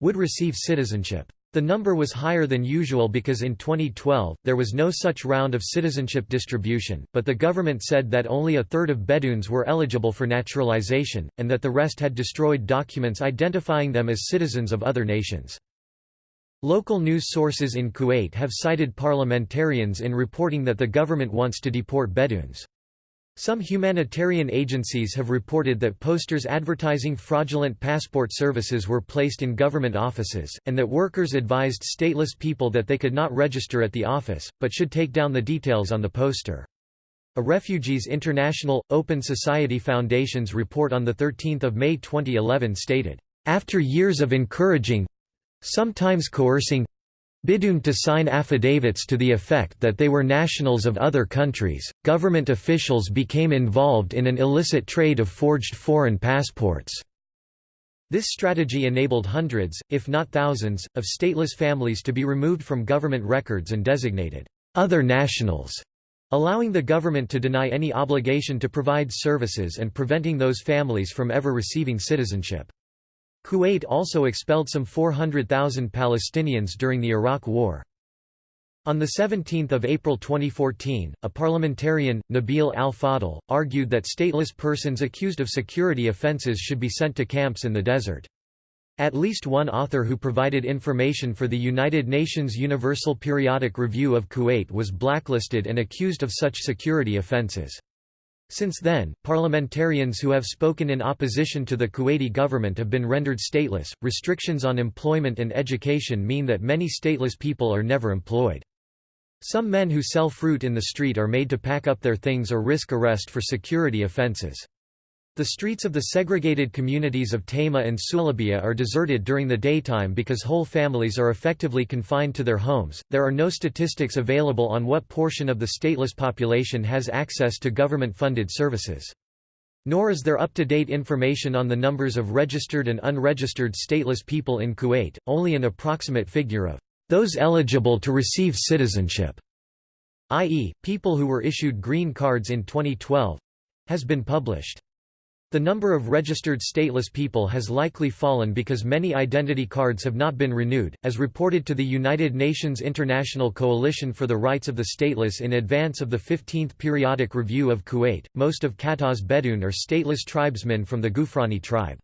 Speaker 1: would receive citizenship. The number was higher than usual because in 2012, there was no such round of citizenship distribution, but the government said that only a third of Bedouins were eligible for naturalization, and that the rest had destroyed documents identifying them as citizens of other nations. Local news sources in Kuwait have cited parliamentarians in reporting that the government wants to deport Bedouins. Some humanitarian agencies have reported that posters advertising fraudulent passport services were placed in government offices, and that workers advised stateless people that they could not register at the office, but should take down the details on the poster. A Refugees International, Open Society Foundation's report on 13 May 2011 stated, "...after years of encouraging—sometimes coercing Bidoon to sign affidavits to the effect that they were nationals of other countries, government officials became involved in an illicit trade of forged foreign passports. This strategy enabled hundreds, if not thousands, of stateless families to be removed from government records and designated other nationals, allowing the government to deny any obligation to provide services and preventing those families from ever receiving citizenship. Kuwait also expelled some 400,000 Palestinians during the Iraq War. On 17 April 2014, a parliamentarian, Nabil al-Fadl, argued that stateless persons accused of security offences should be sent to camps in the desert. At least one author who provided information for the United Nations Universal Periodic Review of Kuwait was blacklisted and accused of such security offences. Since then, parliamentarians who have spoken in opposition to the Kuwaiti government have been rendered stateless. Restrictions on employment and education mean that many stateless people are never employed. Some men who sell fruit in the street are made to pack up their things or risk arrest for security offenses. The streets of the segregated communities of Tama and Sulaibiya are deserted during the daytime because whole families are effectively confined to their homes. There are no statistics available on what portion of the stateless population has access to government funded services. Nor is there up to date information on the numbers of registered and unregistered stateless people in Kuwait, only an approximate figure of those eligible to receive citizenship, i.e., people who were issued green cards in 2012 has been published. The number of registered stateless people has likely fallen because many identity cards have not been renewed, as reported to the United Nations International Coalition for the Rights of the Stateless in advance of the 15th Periodic Review of Kuwait. Most of Qatar's Bedouin are stateless tribesmen from the Ghufrani tribe.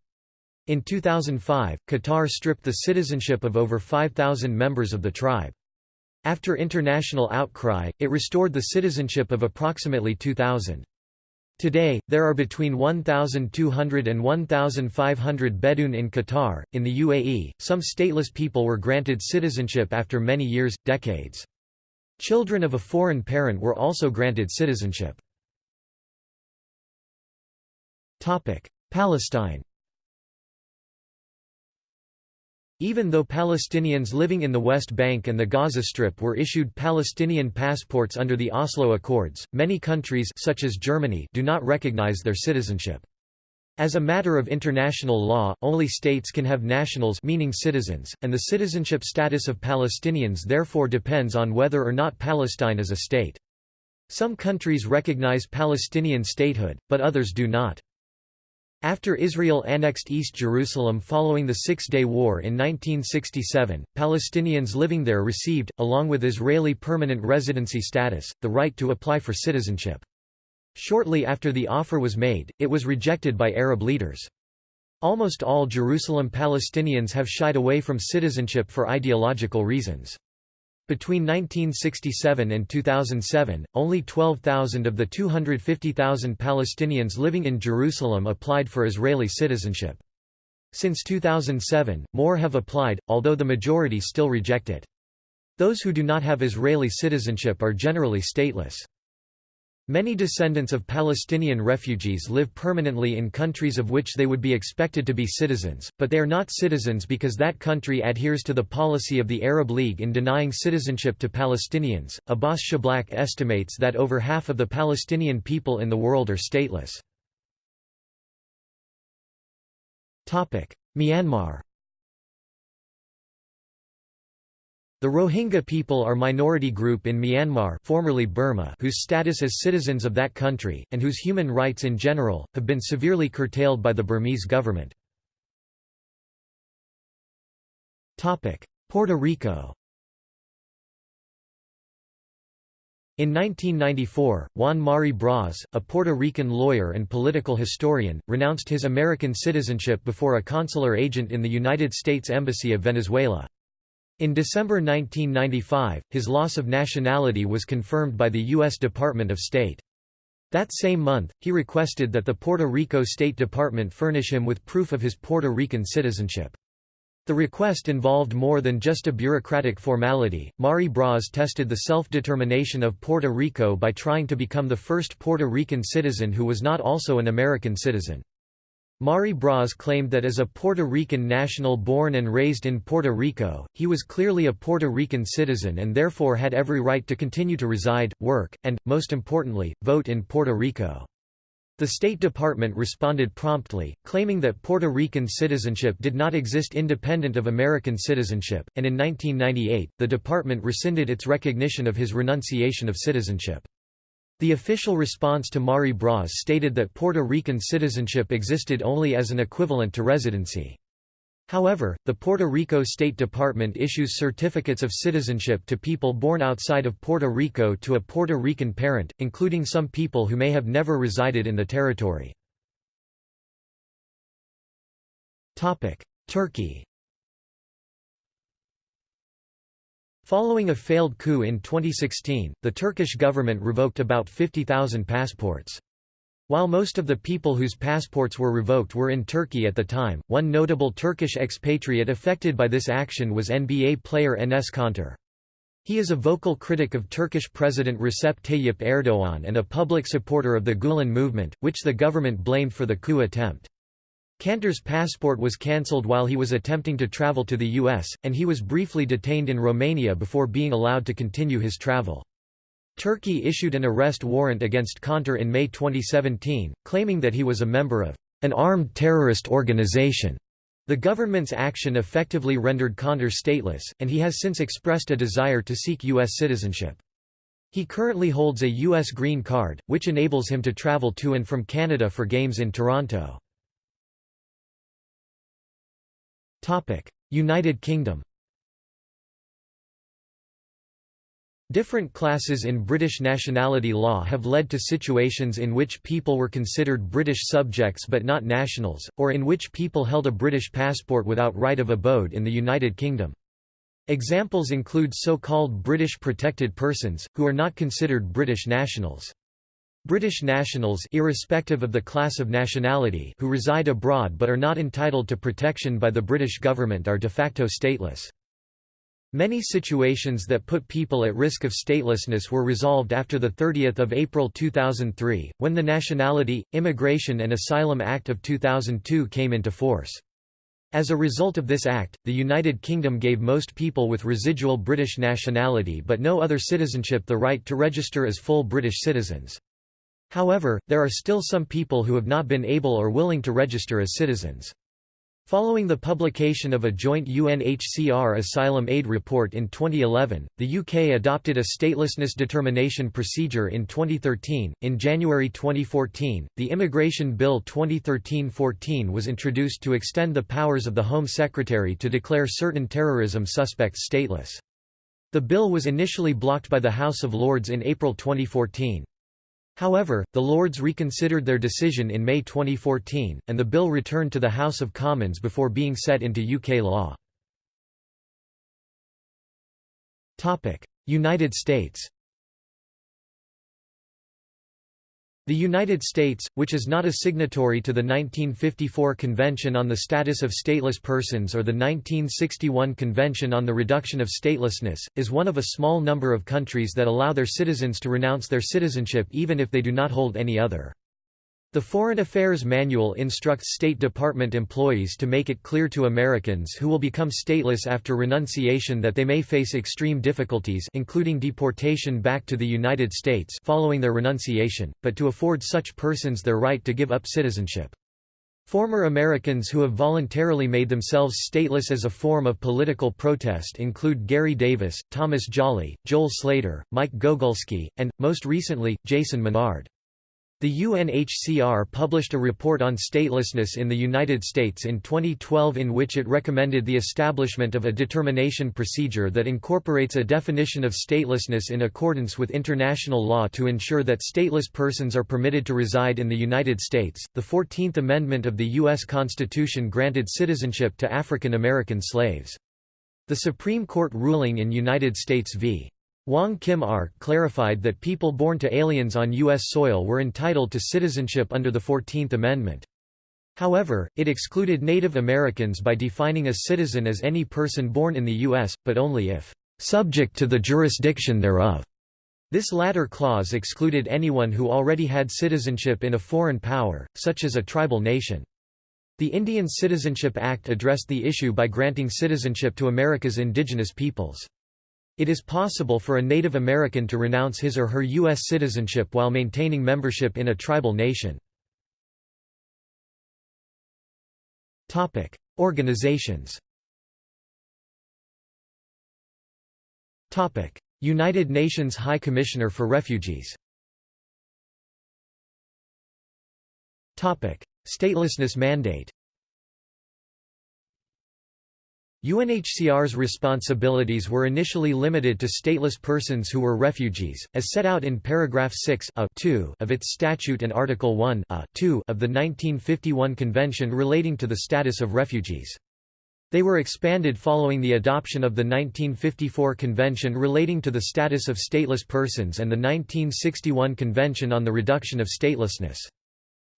Speaker 1: In 2005, Qatar stripped the citizenship of over 5,000 members of the tribe. After international outcry, it restored the citizenship of approximately 2,000. Today, there are between 1,200 and 1,500 Bedouin in Qatar. In the UAE, some stateless people were granted citizenship after many years, decades. Children of a foreign parent were also granted citizenship. Palestine Even though Palestinians living in the West Bank and the Gaza Strip were issued Palestinian passports under the Oslo Accords, many countries such as Germany do not recognize their citizenship. As a matter of international law, only states can have nationals meaning citizens, and the citizenship status of Palestinians therefore depends on whether or not Palestine is a state. Some countries recognize Palestinian statehood, but others do not. After Israel annexed East Jerusalem following the Six-Day War in 1967, Palestinians living there received, along with Israeli permanent residency status, the right to apply for citizenship. Shortly after the offer was made, it was rejected by Arab leaders. Almost all Jerusalem Palestinians have shied away from citizenship for ideological reasons. Between 1967 and 2007, only 12,000 of the 250,000 Palestinians living in Jerusalem applied for Israeli citizenship. Since 2007, more have applied, although the majority still reject it. Those who do not have Israeli citizenship are generally stateless. Many descendants of Palestinian refugees live permanently in countries of which they would be expected to be citizens, but they are not citizens because that country adheres to the policy of the Arab League in denying citizenship to Palestinians. Abbas Shiblak estimates that over half of the Palestinian people in the world are stateless. Myanmar The Rohingya people are minority group in Myanmar formerly Burma whose status as citizens of that country, and whose human rights in general, have been severely curtailed by the Burmese government. Puerto Rico In 1994, Juan Mari Brás, a Puerto Rican lawyer and political historian, renounced his American citizenship before a consular agent in the United States Embassy of Venezuela. In December 1995, his loss of nationality was confirmed by the U.S. Department of State. That same month, he requested that the Puerto Rico State Department furnish him with proof of his Puerto Rican citizenship. The request involved more than just a bureaucratic formality. Mari Brás tested the self-determination of Puerto Rico by trying to become the first Puerto Rican citizen who was not also an American citizen. Mari Brás claimed that as a Puerto Rican national born and raised in Puerto Rico, he was clearly a Puerto Rican citizen and therefore had every right to continue to reside, work, and, most importantly, vote in Puerto Rico. The State Department responded promptly, claiming that Puerto Rican citizenship did not exist independent of American citizenship, and in 1998, the department rescinded its recognition of his renunciation of citizenship. The official response to Mari Brás stated that Puerto Rican citizenship existed only as an equivalent to residency. However, the Puerto Rico State Department issues certificates of citizenship to people born outside of Puerto Rico to a Puerto Rican parent, including some people who may have never resided in the territory. Turkey Following a failed coup in 2016, the Turkish government revoked about 50,000 passports. While most of the people whose passports were revoked were in Turkey at the time, one notable Turkish expatriate affected by this action was NBA player Enes Kanter. He is a vocal critic of Turkish President Recep Tayyip Erdogan and a public supporter of the Gulen movement, which the government blamed for the coup attempt. Kanter's passport was cancelled while he was attempting to travel to the U.S., and he was briefly detained in Romania before being allowed to continue his travel. Turkey issued an arrest warrant against Kanter in May 2017, claiming that he was a member of an armed terrorist organization. The government's action effectively rendered Kanter stateless, and he has since expressed a desire to seek U.S. citizenship. He currently holds a U.S. green card, which enables him to travel to and from Canada for games in Toronto. United Kingdom Different classes in British nationality law have led to situations in which people were considered British subjects but not nationals, or in which people held a British passport without right of abode in the United Kingdom. Examples include so-called British protected persons, who are not considered British nationals. British nationals irrespective of the class of nationality who reside abroad but are not entitled to protection by the British government are de facto stateless. Many situations that put people at risk of statelessness were resolved after 30 April 2003, when the Nationality, Immigration and Asylum Act of 2002 came into force. As a result of this act, the United Kingdom gave most people with residual British nationality but no other citizenship the right to register as full British citizens. However, there are still some people who have not been able or willing to register as citizens. Following the publication of a joint UNHCR asylum aid report in 2011, the UK adopted a statelessness determination procedure in 2013. In January 2014, the Immigration Bill 2013-14 was introduced to extend the powers of the Home Secretary to declare certain terrorism suspects stateless. The bill was initially blocked by the House of Lords in April 2014. However, the Lords reconsidered their decision in May 2014, and the bill returned to the House of Commons before being set into UK law. United States The United States, which is not a signatory to the 1954 Convention on the Status of Stateless Persons or the 1961 Convention on the Reduction of Statelessness, is one of a small number of countries that allow their citizens to renounce their citizenship even if they do not hold any other. The Foreign Affairs Manual instructs State Department employees to make it clear to Americans who will become stateless after renunciation that they may face extreme difficulties including deportation back to the United States following their renunciation, but to afford such persons their right to give up citizenship. Former Americans who have voluntarily made themselves stateless as a form of political protest include Garry Davis, Thomas Jolley, Joel Slater, Mike Gogulski, and, most recently, Jason Menard. The UNHCR published a report on statelessness in the United States in 2012 in which it recommended the establishment of a determination procedure that incorporates a definition of statelessness in accordance with international law to ensure that stateless persons are permitted to reside in the United States. The 14th Amendment of the U.S. Constitution granted citizenship to African American slaves. The Supreme Court ruling in United States v. Wong Kim Ark clarified that people born to aliens on U.S. soil were entitled to citizenship under the Fourteenth Amendment. However, it excluded Native Americans by defining a citizen as any person born in the U.S., but only if subject to the jurisdiction thereof. This latter clause excluded anyone who already had citizenship in a foreign power, such as a tribal nation. The Indian Citizenship Act addressed the issue by granting citizenship to America's indigenous peoples. It is possible for a Native American to renounce his or her U.S. citizenship while maintaining membership in a tribal nation. Organizations United Nations High Commissioner for Refugees Statelessness mandate UNHCR's responsibilities were initially limited to stateless persons who were refugees, as set out in paragraph 6 a of its statute and Article 1 uh, a of the 1951 Convention relating to the status of refugees. They were expanded following the adoption of the 1954 Convention relating to the status of stateless persons and the 1961 Convention on the Reduction of Statelessness.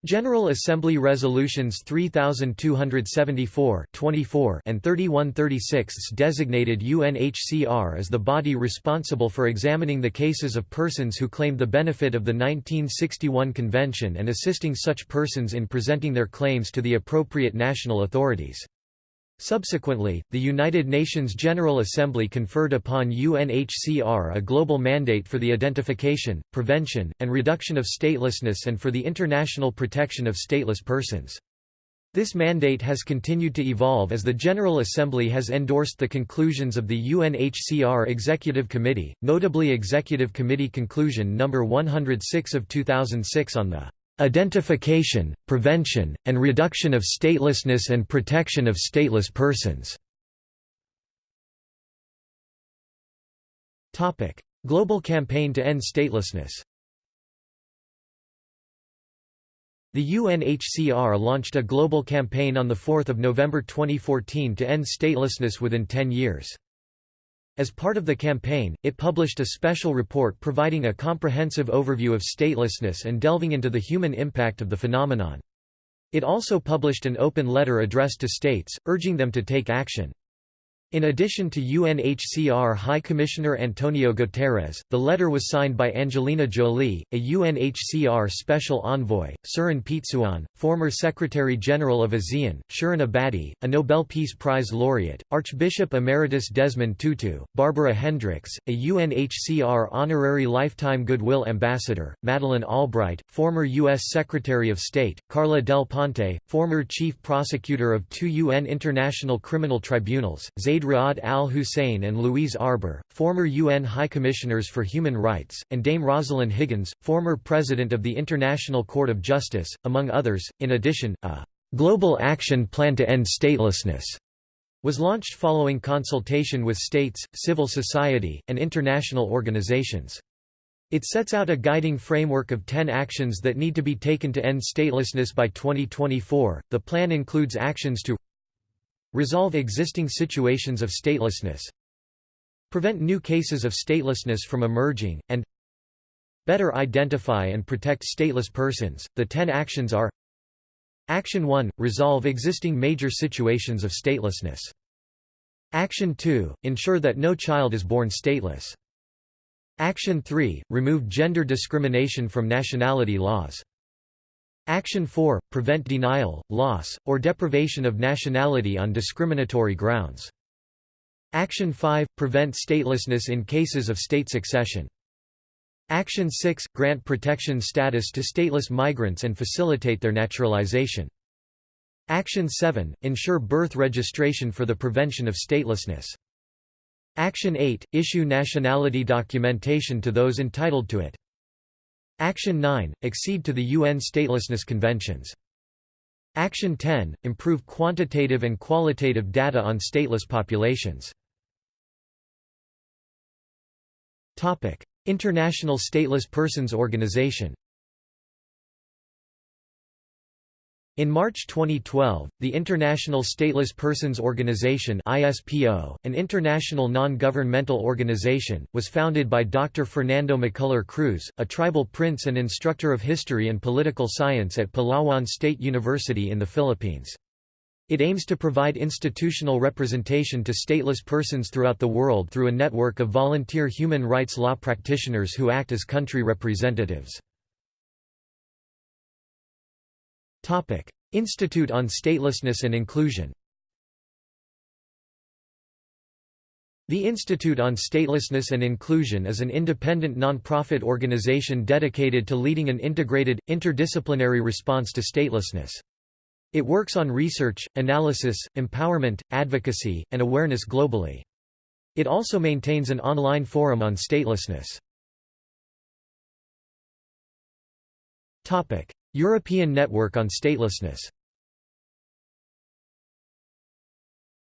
Speaker 1: General Assembly Resolutions 3274 24 and 3136 designated UNHCR as the body responsible for examining the cases of persons who claimed the benefit of the 1961 Convention and assisting such persons in presenting their claims to the appropriate national authorities. Subsequently, the United Nations General Assembly conferred upon UNHCR a global mandate for the identification, prevention, and reduction of statelessness and for the international protection of stateless persons. This mandate has continued to evolve as the General Assembly has endorsed the conclusions of the UNHCR Executive Committee, notably Executive Committee Conclusion No. 106 of 2006 on the identification, prevention, and reduction of statelessness and protection of stateless persons. Global campaign to end statelessness The UNHCR launched a global campaign on 4 November 2014 to end statelessness within 10 years. As part of the campaign, it published a special report providing a comprehensive overview of statelessness and delving into the human impact of the phenomenon. It also published an open letter addressed to states, urging them to take action. In addition to UNHCR High Commissioner Antonio Guterres, the letter was signed by Angelina Jolie, a UNHCR Special Envoy, Surin Pitsuwan, former Secretary-General of ASEAN, Shirin Ebadi, a Nobel Peace Prize laureate, Archbishop Emeritus Desmond Tutu, Barbara Hendricks, a UNHCR Honorary Lifetime Goodwill Ambassador, Madeleine Albright, former U.S. Secretary of State, Carla Del Ponte, former Chief Prosecutor of two UN International Criminal Tribunals, Zaid Ra'ad al-Hussein and Louise Arbour, former UN High Commissioners for Human Rights, and Dame Rosalind Higgins, former President of the International Court of Justice, among others. In addition, a global action plan to end statelessness was launched following consultation with states, civil society, and international organizations. It sets out a guiding framework of 10 actions that need to be taken to end statelessness by 2024. The plan includes actions to Resolve existing situations of statelessness Prevent new cases of statelessness from emerging, and Better identify and protect stateless persons. The 10 actions are Action 1 Resolve existing major situations of statelessness. Action 2 Ensure that no child is born stateless. Action 3 Remove gender discrimination from nationality laws. Action 4 Prevent denial, loss, or deprivation of nationality on discriminatory grounds. Action 5 Prevent statelessness in cases of state succession. Action 6 – Grant protection status to stateless migrants and facilitate their naturalization. Action 7 – Ensure birth registration for the prevention of statelessness. Action 8 – Issue nationality documentation to those entitled to it. Action 9 – Accede to the UN Statelessness Conventions. Action 10 – Improve quantitative and qualitative data on stateless populations. International Stateless Persons Organization In March 2012, the International Stateless Persons Organization (ISPO), an international non-governmental organization, was founded by Dr. Fernando Macular Cruz, a tribal prince and instructor of history and political science at Palawan State University in the Philippines. It aims to provide institutional representation to stateless persons throughout the world through a network of volunteer human rights law practitioners who act as country representatives. Institute on Statelessness and Inclusion The Institute on Statelessness and Inclusion is an independent non-profit organization dedicated to leading an integrated, interdisciplinary response to statelessness. It works on research, analysis, empowerment, advocacy, and awareness globally. It also maintains an online forum on statelessness. European Network on Statelessness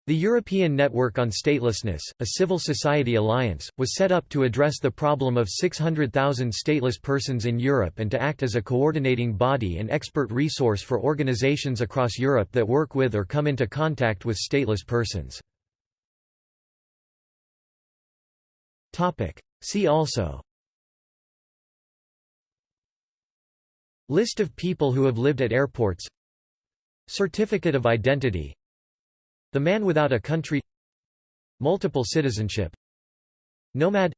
Speaker 1: The European Network on Statelessness, a civil society alliance, was set up to address the problem of 600,000 stateless persons in Europe and to act as a coordinating body and expert resource for organizations across Europe that work with or come into contact with stateless persons. See also List of people who have lived at airports. Certificate of Identity. The Man Without a Country. Multiple citizenship. Nomad.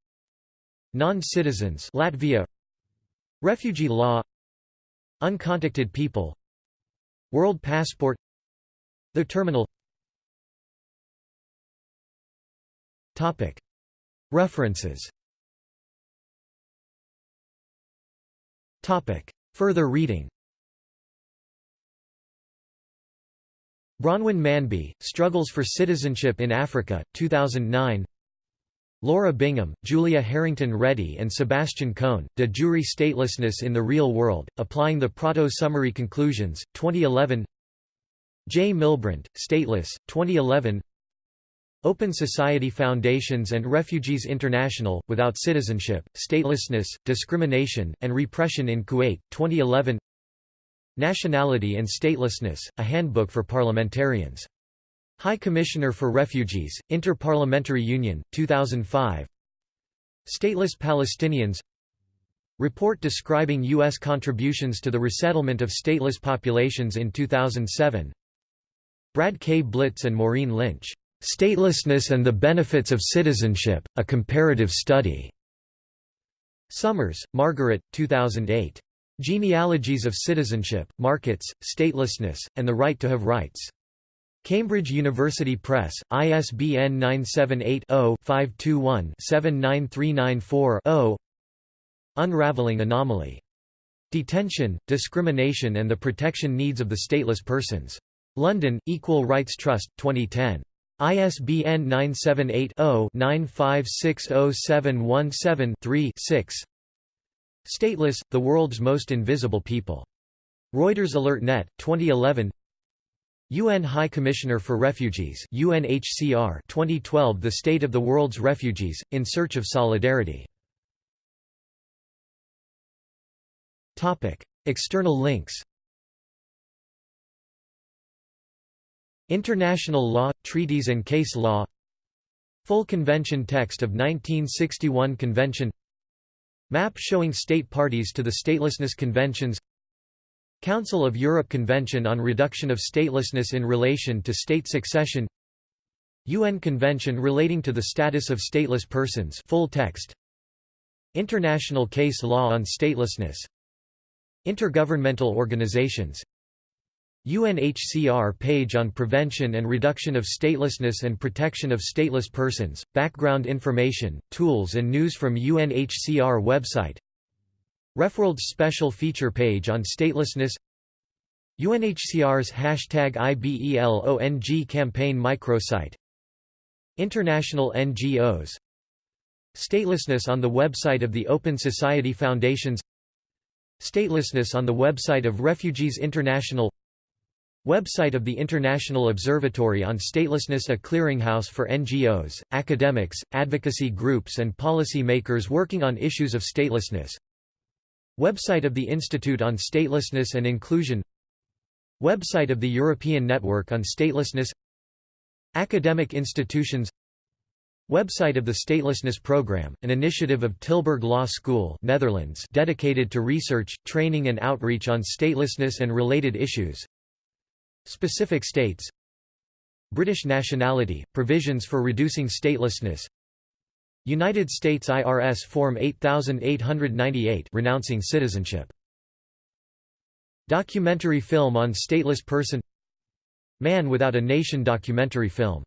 Speaker 1: Non-citizens Latvia. Refugee law. Uncontacted people. World passport. The terminal. Topic. References. Topic Further reading. Bronwyn Manby, Struggles for Citizenship in Africa, 2009 Laura Bingham, Julia Harrington Reddy and Sebastian Cohn, De Jure Statelessness in the Real World, Applying the Prato Summary Conclusions, 2011 J. Milbrandt, Stateless, 2011 Open Society Foundations and Refugees International, Without Citizenship, Statelessness, Discrimination, and Repression in Kuwait, 2011 Nationality and Statelessness, a Handbook for Parliamentarians. High Commissioner for Refugees, Inter-Parliamentary Union, 2005 Stateless Palestinians Report describing U.S. contributions to the resettlement of stateless populations in 2007 Brad K. Blitz and Maureen Lynch, "'Statelessness and the Benefits of Citizenship, A Comparative Study". Somers, Margaret, 2008. Genealogies of Citizenship, Markets, Statelessness, and the Right to Have Rights. Cambridge University Press, ISBN 978-0-521-79394-0 Unraveling Anomaly. Detention, Discrimination and the Protection Needs of the Stateless Persons. London, Equal Rights Trust, 2010. ISBN 978 0 9560717 6 Stateless, the world's most invisible people. Reuters AlertNet, 2011 UN High Commissioner for Refugees UNHCR 2012 The State of the World's Refugees, In Search of Solidarity. External links International law, treaties and case law. Full convention text of 1961 convention. Map showing state parties to the Statelessness Conventions. Council of Europe Convention on Reduction of Statelessness in relation to state succession. UN Convention relating to the status of stateless persons full text. International case law on statelessness. Intergovernmental organizations UNHCR page on prevention and reduction of statelessness and protection of stateless persons, background information, tools and news from UNHCR website. RefWorld's special feature page on statelessness. UNHCR's hashtag IBELONG campaign microsite. International NGOs Statelessness on the website of the Open Society Foundations. Statelessness on the website of Refugees International Website of the International Observatory on Statelessness A clearinghouse for NGOs, academics, advocacy groups and policy makers working on issues of statelessness. Website of the Institute on Statelessness and Inclusion. Website of the European Network on Statelessness. Academic institutions. Website of the Statelessness Program, an initiative of Tilburg Law School Netherlands dedicated to research, training and outreach on statelessness and related issues Specific states. British nationality, provisions for reducing statelessness. United States IRS Form 8898 renouncing citizenship. Documentary film on stateless person. Man Without a Nation documentary film